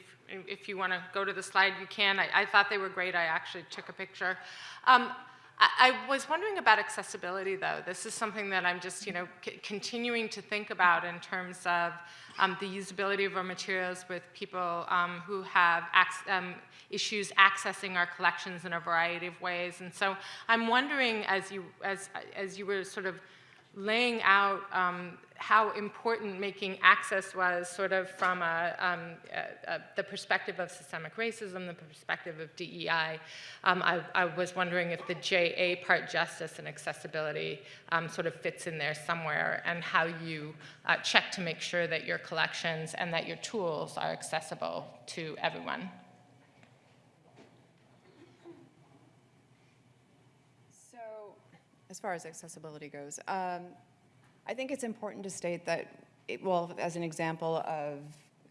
If, you want to go to the slide, you can. I, I thought they were great. I actually took a picture. Um, I, was wondering about accessibility, though. This is something that I'm just, you know, continuing to think about in terms of um, the usability of our materials with people um, who have um, issues accessing our collections in a variety of ways. And so I'm wondering, as you, as, as you were sort of laying out um, how important making access was sort of from a, um, a, a, the perspective of systemic racism, the perspective of DEI. Um, I, I, was wondering if the JA part, justice and accessibility, um, sort of fits in there somewhere, and how you uh, check to make sure that your collections and that your tools are accessible to everyone. So, as far as accessibility goes, um, I think it's important to state that, it, well, as an example of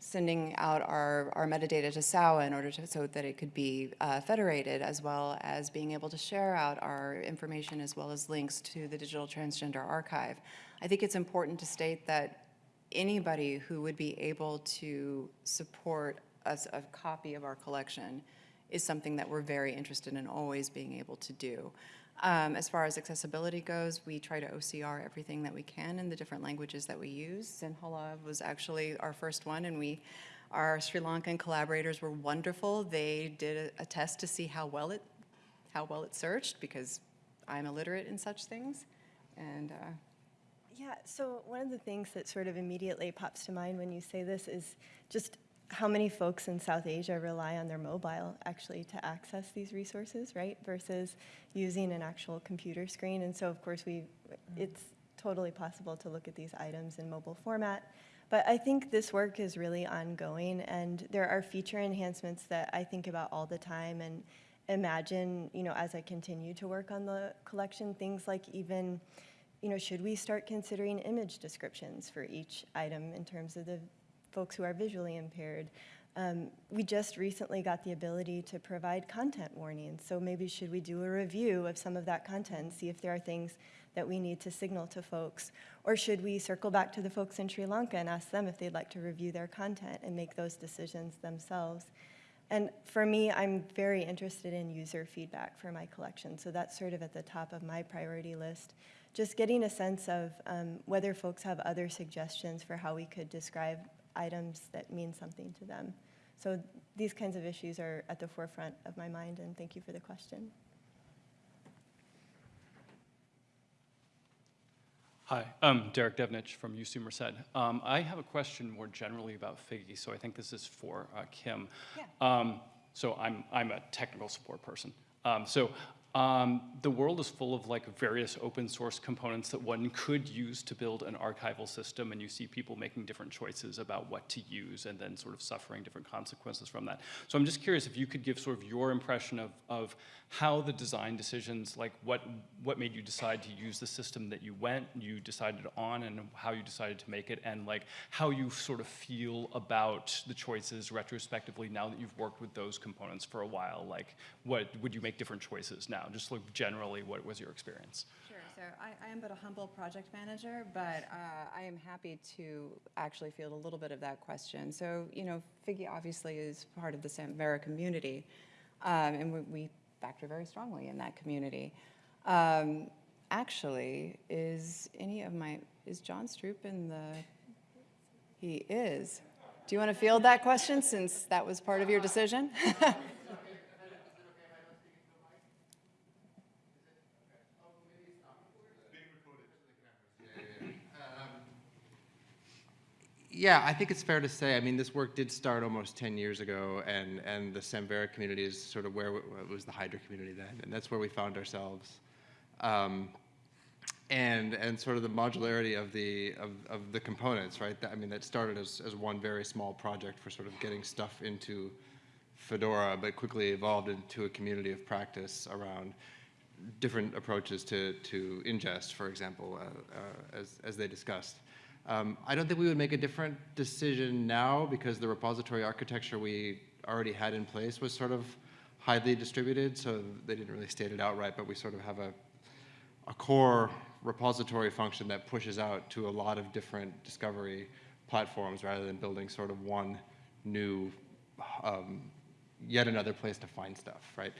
sending out our, our metadata to SAWA in order to, so that it could be uh, federated, as well as being able to share out our information as well as links to the Digital Transgender Archive. I think it's important to state that anybody who would be able to support us a copy of our collection is something that we're very interested in always being able to do. Um, as far as accessibility goes, we try to OCR everything that we can in the different languages that we use. Sinhala was actually our first one, and we, our Sri Lankan collaborators were wonderful. They did a, a test to see how well it, how well it searched, because I'm illiterate in such things, and. Uh, Yeah, so one of the things that sort of immediately pops to mind when you say this is just how many folks in South Asia rely on their mobile actually to access these resources, right? Versus using an actual computer screen. And so, of course, we mm-hmm. it's totally possible to look at these items in mobile format. But I think this work is really ongoing, and there are feature enhancements that I think about all the time and imagine, you know, as I continue to work on the collection, things like even, you know, should we start considering image descriptions for each item in terms of the folks who are visually impaired. Um, we just recently got the ability to provide content warnings, so maybe should we do a review of some of that content see if there are things that we need to signal to folks? Or should we circle back to the folks in Sri Lanka and ask them if they'd like to review their content and make those decisions themselves? And for me, I'm very interested in user feedback for my collection, so that's sort of at the top of my priority list. Just getting a sense of um, whether folks have other suggestions for how we could describe items that mean something to them. So these kinds of issues are at the forefront of my mind, and thank you for the question. Hi, I'm Derek Devnich from UC Merced. Um, I have a question more generally about Figgy, so I think this is for uh, Kim. Yeah. Um, so I'm, I'm a technical support person. Um, so Um, the world is full of like various open source components that one could use to build an archival system, and you see people making different choices about what to use and then sort of suffering different consequences from that. So I'm just curious if you could give sort of your impression of, of how the design decisions, like what, what made you decide to use the system that you went, you decided on, and how you decided to make it, and like how you sort of feel about the choices retrospectively now that you've worked with those components for a while. Like, what would you make different choices now? Just like generally, what was your experience? Sure, so I, I am but a humble project manager, but uh, I am happy to actually field a little bit of that question. So, you know, Figgy obviously is part of the Samvera community, um, and we, we factor very strongly in that community. Um, actually, is any of my, is Jon Stroop in the, he is. Do you want to field that question since that was part of your decision? Yeah, I think it's fair to say, I mean, this work did start almost 10 years ago, and, and the Samvera community is sort of where, it was the Hydra community then, and that's where we found ourselves. Um, and, and sort of the modularity of the, of, of the components, right? That- I mean, that started as, as one very small project for sort of getting stuff into Fedora, but quickly evolved into a community of practice around different approaches to, to ingest, for example, uh, uh, as, as they discussed. Um, I don't think we would make a different decision now because the repository architecture we already had in place was sort of highly distributed, so they didn't really state it outright, but we sort of have a, a core repository function that pushes out to a lot of different discovery platforms rather than building sort of one new, um, yet another place to find stuff, right?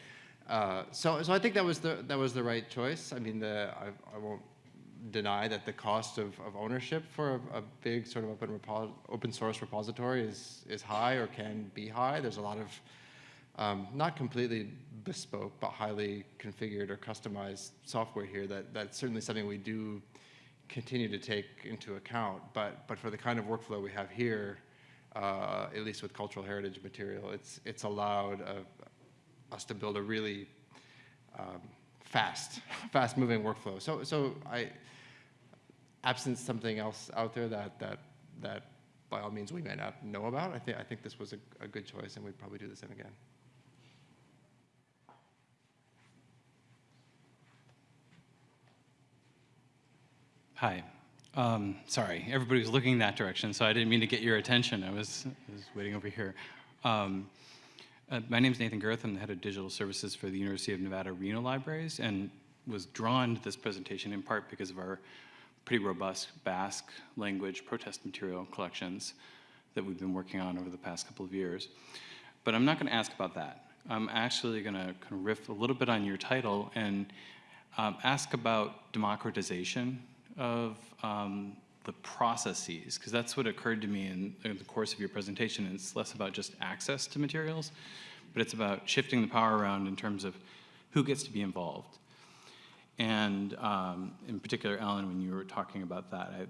Uh, so, so I think that was the that was the right choice. I mean, the I, I won't deny that the cost of, of ownership for a, a big sort of open open source repository is is high or can be high. There's a lot of um, not completely bespoke, but highly configured or customized software here. That that's certainly something we do continue to take into account. But but for the kind of workflow we have here, uh, at least with cultural heritage material, it's it's allowed uh us to build a really um, fast, fast-moving workflow. So so I, absent something else out there that that that by all means we may not know about, I think I think this was a, a good choice, and we'd probably do the same again. Hi. Um, sorry, everybody was looking that direction, so I didn't mean to get your attention. I was, I was waiting over here. Um, uh, my name is Nathan Gerth. I'm the head of digital services for the University of Nevada, Reno Libraries, and was drawn to this presentation in part because of our pretty robust Basque language protest material collections that we've been working on over the past couple of years. But I'm not going to ask about that. I'm actually going to kind of riff a little bit on your title and um, ask about democratization of um, the processes, because that's what occurred to me in, in the course of your presentation. It's less about just access to materials, but it's about shifting the power around in terms of who gets to be involved. And um, in particular, Alan, when you were talking about that, I,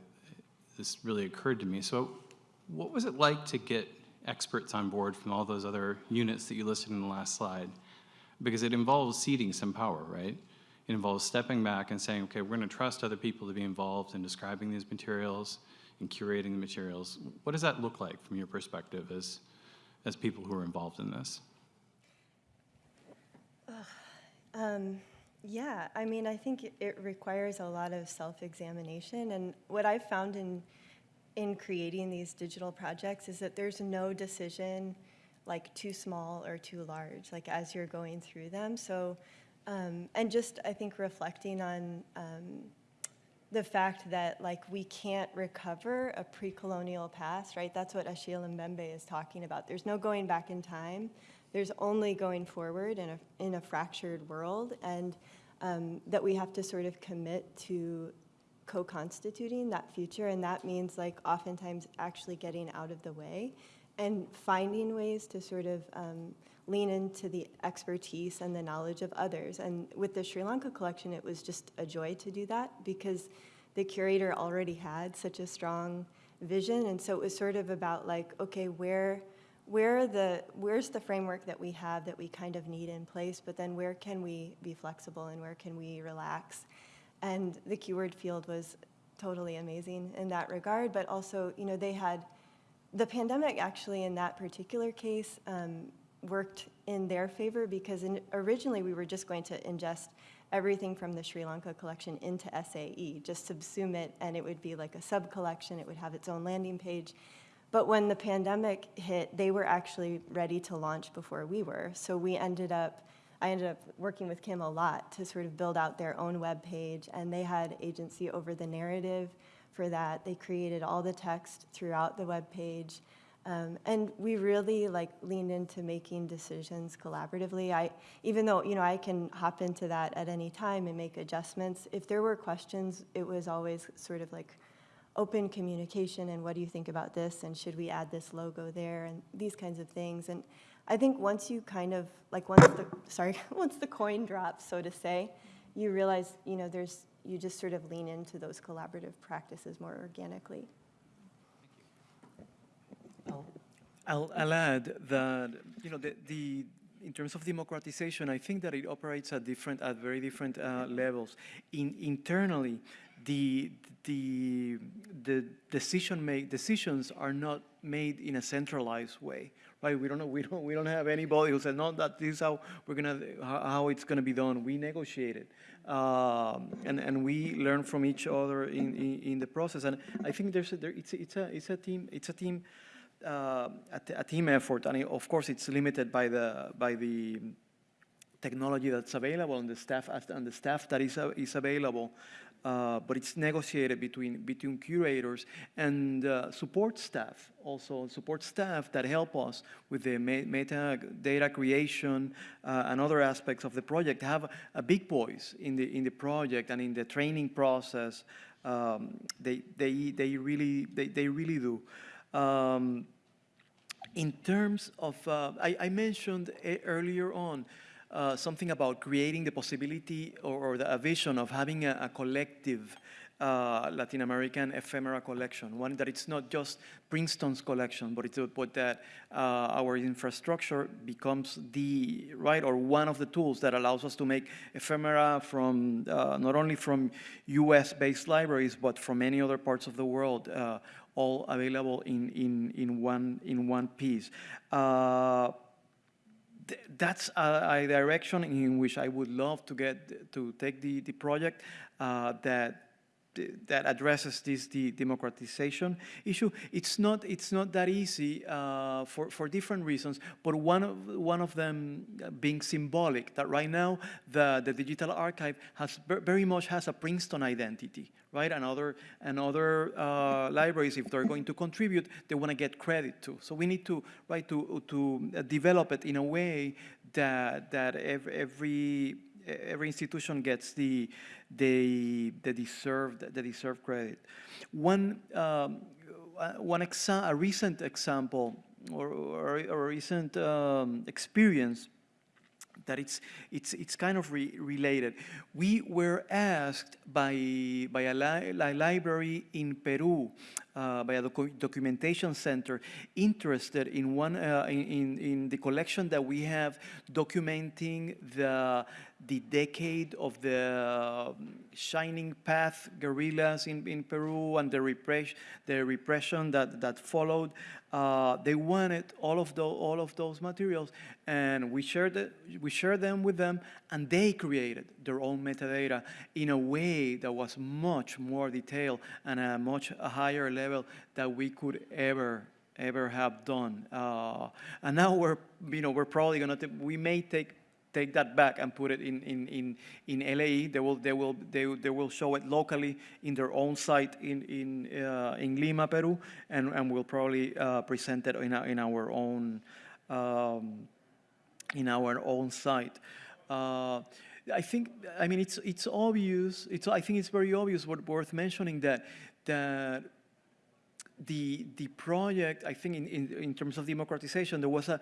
this really occurred to me. So what was it like to get experts on board from all those other units that you listed in the last slide? Because it involves ceding some power, right? It involves stepping back and saying, okay, we're going to trust other people to be involved in describing these materials and curating the materials. What does that look like from your perspective as, as people who are involved in this? Um, yeah, I mean, I think it- it requires a lot of self-examination, and what I've found in in creating these digital projects is that there's no decision like too small or too large, like as you're going through them. So, um, and just I think reflecting on um, the fact that like we can't recover a pre-colonial past, right? That's what Achille Mbembe is talking about. There's no going back in time. There's only going forward in a in a fractured world, and um, that we have to sort of commit to co-constituting that future, and that means like oftentimes actually getting out of the way and finding ways to sort of um, lean into the expertise and the knowledge of others. And with the Sri Lanka collection, it was just a joy to do that because the curator already had such a strong vision, and so it was sort of about like, okay, where where the, where's the framework that we have that we kind of need in place, but then where can we be flexible and where can we relax? And the keyword field was totally amazing in that regard, but also, you know, they had, the pandemic actually in that particular case um, worked in their favor because in, originally we were just going to ingest everything from the Sri Lanka collection into SAE, just subsume it, and it would be like a sub-collection, it would have its own landing page. But when the pandemic hit, they were actually ready to launch before we were. So we ended up, I ended up working with Kim a lot to sort of build out their own web page, and they had agency over the narrative for that. They created all the text throughout the web page. Um, and we really like leaned into making decisions collaboratively. I, even though you know I can hop into that at any time and make adjustments. If there were questions, it was always sort of like open communication and what do you think about this and should we add this logo there and these kinds of things. And I think once you kind of like once the sorry once the coin drops, so to say, you realize you know there's you just sort of lean into those collaborative practices more organically. I'll, I'll add that, you know, the, the, in terms of democratization, I think that it operates at different, at very different uh, levels. In, internally, the, the, the decision make, decisions are not made in a centralized way, right? We don't know, we don't, we don't have anybody who said, no, that this is how we're gonna, how, it's gonna be done. We negotiate it. Um, and, and we learn from each other in, in, in the process. And I think there's a, there, it's, it's a, it's a team, it's a team, uh, a, a team effort, and it, of course it's limited by the by the technology that's available and the staff and the staff that is uh, is available. Uh, but it's negotiated between between curators and uh, support staff, also support staff that help us with the meta data creation uh, and other aspects of the project. Have a big voice in the in the project and in the training process. Um, they they they really they they really do. Um, in terms of, uh, I, I, mentioned earlier on uh, something about creating the possibility or, or the, a vision of having a, a collective uh, Latin American ephemera collection, one that it's not just Princeton's collection, but, it's, but that uh, our infrastructure becomes the, right, or one of the tools that allows us to make ephemera from, uh, not only from US-based libraries, but from many other parts of the world, uh, all available in, in, in, one, in one piece. Uh, th that's a, a, direction in which I would love to get to take the, the project uh, that that addresses this the democratization issue. It's not it's not that easy uh, for for different reasons, but one of one of them being symbolic. That right now the the digital archive has very much has a Princeton identity, right? And other and other uh, libraries, if they're going to contribute, they want to get credit too. So we need to right to to develop it in a way that that every every institution gets the the the deserved the deserved credit. One um, uh, one exa a recent example or, or, recent um, experience that it's, it's, it's kind of re related. We were asked by, by a, li a library in Peru, uh, by a docu documentation center, interested in, one, uh, in, in the collection that we have documenting the, the decade of the um, Shining Path guerrillas in, in Peru and the, repress the repression that, that followed. Uh, they wanted all of, the, all of those materials, and we shared, it, we shared them with them, and they created their own metadata in a way that was much more detailed and a much higher level that we could ever ever have done. Uh, and now we're, you know, we're probably gonna, we may take take that back and put it in, in, in, in LAE. They will, they, will, they, they will show it locally in their own site in, in, uh, in Lima, Peru, and, and we'll probably uh, present it in, our, in our own, um, in our own site. Uh, I think, I mean, it's, it's obvious, it's, I think it's very obvious, worth mentioning that, that the, the project, I think in, in, in terms of democratization, there was a,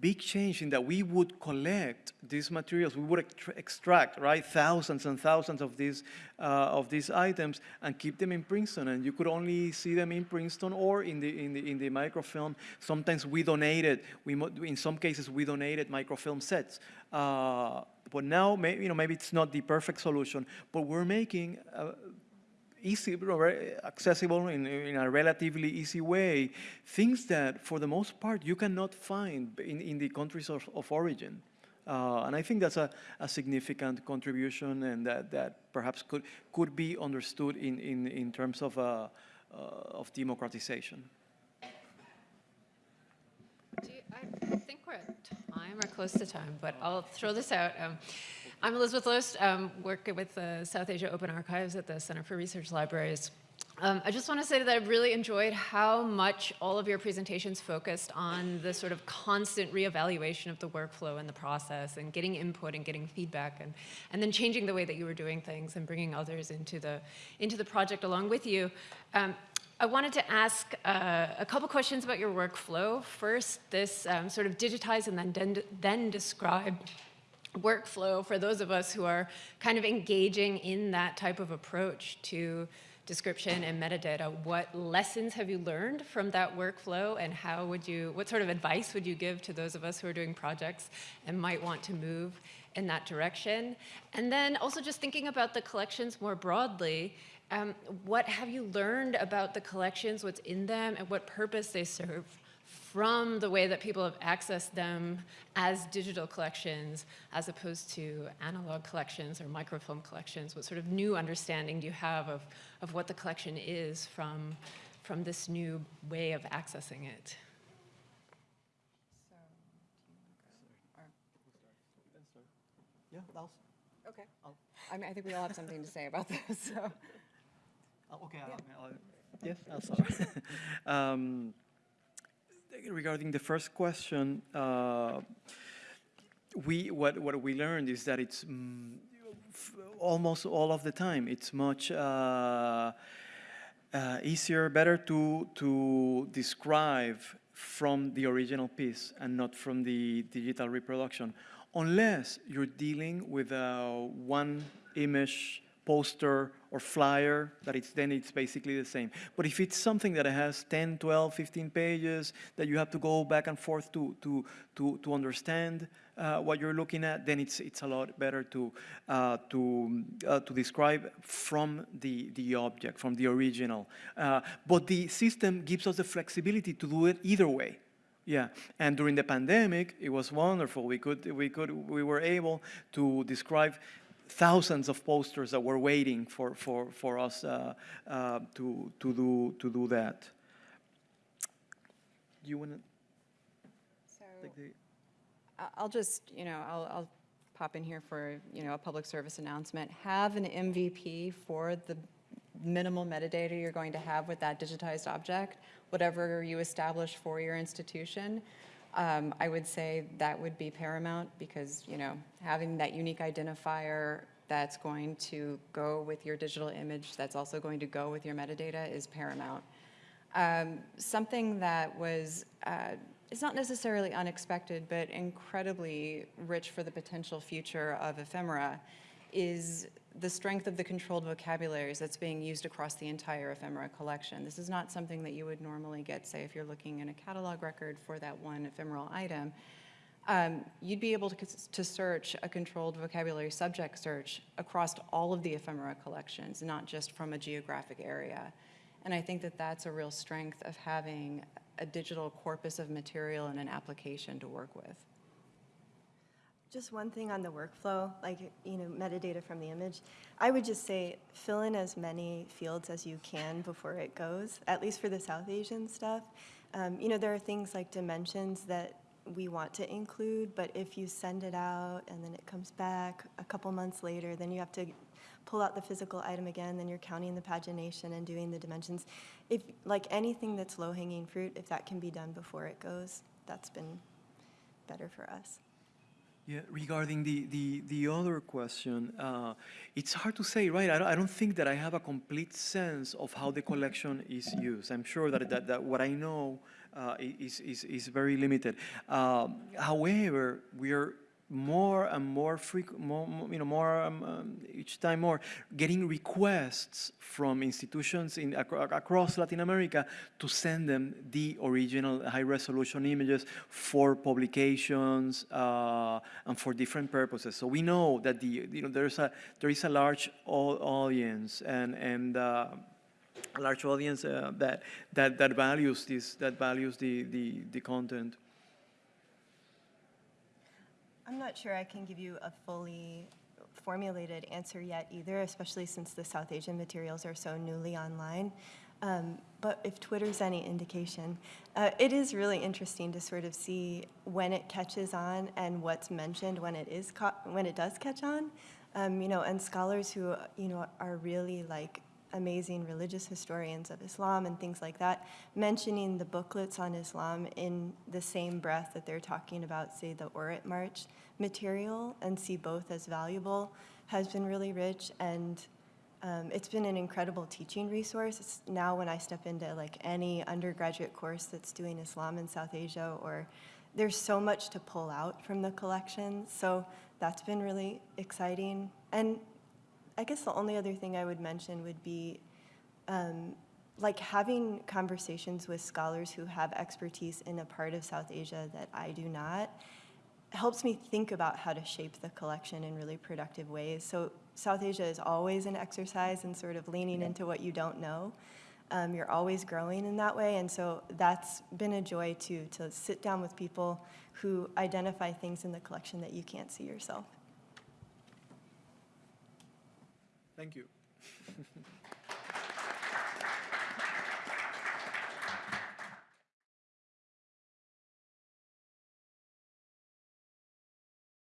big change in that we would collect these materials, we would extract, right, thousands and thousands of these, uh, of these items and keep them in Princeton. And you could only see them in Princeton or in the, in the, in the microfilm. Sometimes we donated, we, in some cases, we donated microfilm sets. Uh, but now, you know, maybe it's not the perfect solution, but we're making uh, easy, accessible in, in a relatively easy way, things that for the most part you cannot find in, in the countries of, of origin. Uh, and I think that's a, a significant contribution and that, that perhaps could, could be understood in, in, in terms of, uh, uh, of democratization. You- I think we're at time or close to time, but I'll throw this out. Um, I'm Elizabeth Loest, um, work with the South Asia Open Archives at the Center for Research Libraries. Um, I just want to say that I've really enjoyed how much all of your presentations focused on the sort of constant reevaluation of the workflow and the process and getting input and getting feedback and, and then changing the way that you were doing things and bringing others into the, into the project along with you. Um, I wanted to ask uh, a couple questions about your workflow. First, this um, sort of digitize and then, then describe workflow for those of us who are kind of engaging in that type of approach to description and metadata. What lessons have you learned from that workflow and how would you, what sort of advice would you give to those of us who are doing projects and might want to move in that direction? And then also just thinking about the collections more broadly, um, what have you learned about the collections, what's in them, and what purpose they serve from the way that people have accessed them as digital collections as opposed to analog collections or microfilm collections? What sort of new understanding do you have of, of what the collection is from, from this new way of accessing it? Yeah, I'll, Okay. I mean, I think we all have something to say about this, so. Oh, Okay, I'll- I'll- yes, I'll start. Um, Regarding the first question, uh, we, what, what we learned is that it's mm, almost all of the time, it's much uh, uh, easier, better to, to describe from the original piece and not from the digital reproduction, unless you're dealing with a one image poster or flyer that it's then it's basically the same. But if it's something that has 10 12 15 pages that you have to go back and forth to to to, to understand uh, what you're looking at then it's it's a lot better to uh, to uh, to describe from the the object from the original. Uh, but the system gives us the flexibility to do it either way. Yeah, and during the pandemic, it was wonderful. We could, we could, we were able to describe thousands of posters that were waiting for, for, for us uh, uh, to, to, do, to do that. You want to So I'll just, you know, I'll, I'll pop in here for, you know, a public service announcement. Have an MVP for the minimal metadata you're going to have with that digitized object, whatever you establish for your institution. Um, I would say that would be paramount because, you know, having that unique identifier that's going to go with your digital image, that's also going to go with your metadata is paramount. Um, something that was, uh, it's not necessarily unexpected, but incredibly rich for the potential future of ephemera is the strength of the controlled vocabularies that's being used across the entire ephemera collection. This is not something that you would normally get, say, if you're looking in a catalog record for that one ephemeral item. Um, you'd be able to, to search a controlled vocabulary subject search across all of the ephemera collections, not just from a geographic area. And I think that that's a real strength of having a digital corpus of material and an application to work with. Just one thing on the workflow, like, you know, metadata from the image. I would just say fill in as many fields as you can before it goes, at least for the South Asian stuff. Um, you know, there are things like dimensions that we want to include, but if you send it out and then it comes back a couple months later, then you have to pull out the physical item again, then you're counting the pagination and doing the dimensions. If, like anything that's low-hanging fruit, if that can be done before it goes, that's been better for us. Yeah, regarding the, the, the other question, uh, it's hard to say, right? I don't, I don't think that I have a complete sense of how the collection is used. I'm sure that, that, that what I know uh, is, is, is very limited. Um, however, we are more and more frequent, more, you know, more um, um, each time more getting requests from institutions in acro- across Latin America to send them the original high-resolution images for publications uh, and for different purposes. So we know that the you know there's a there is a large audience and and. Uh, a large audience uh, that, that, that values this, that values the, the, the content. I'm not sure I can give you a fully formulated answer yet either, especially since the South Asian materials are so newly online. Um, but if Twitter's any indication, uh, it is really interesting to sort of see when it catches on and what's mentioned when it is when it does catch on. Um, you know, and scholars who you know are really like amazing religious historians of Islam and things like that, mentioning the booklets on Islam in the same breath that they're talking about, say, the Aurat March material, and see both as valuable, has been really rich. And um, it's been an incredible teaching resource. It's now when I step into like any undergraduate course that's doing Islam in South Asia, or there's so much to pull out from the collection. So that's been really exciting. And I guess the only other thing I would mention would be um, like having conversations with scholars who have expertise in a part of South Asia that I do not helps me think about how to shape the collection in really productive ways. So South Asia is always an exercise in sort of leaning into what you don't know. Um, you're always growing in that way, and so that's been a joy too, to sit down with people who identify things in the collection that you can't see yourself. Thank you.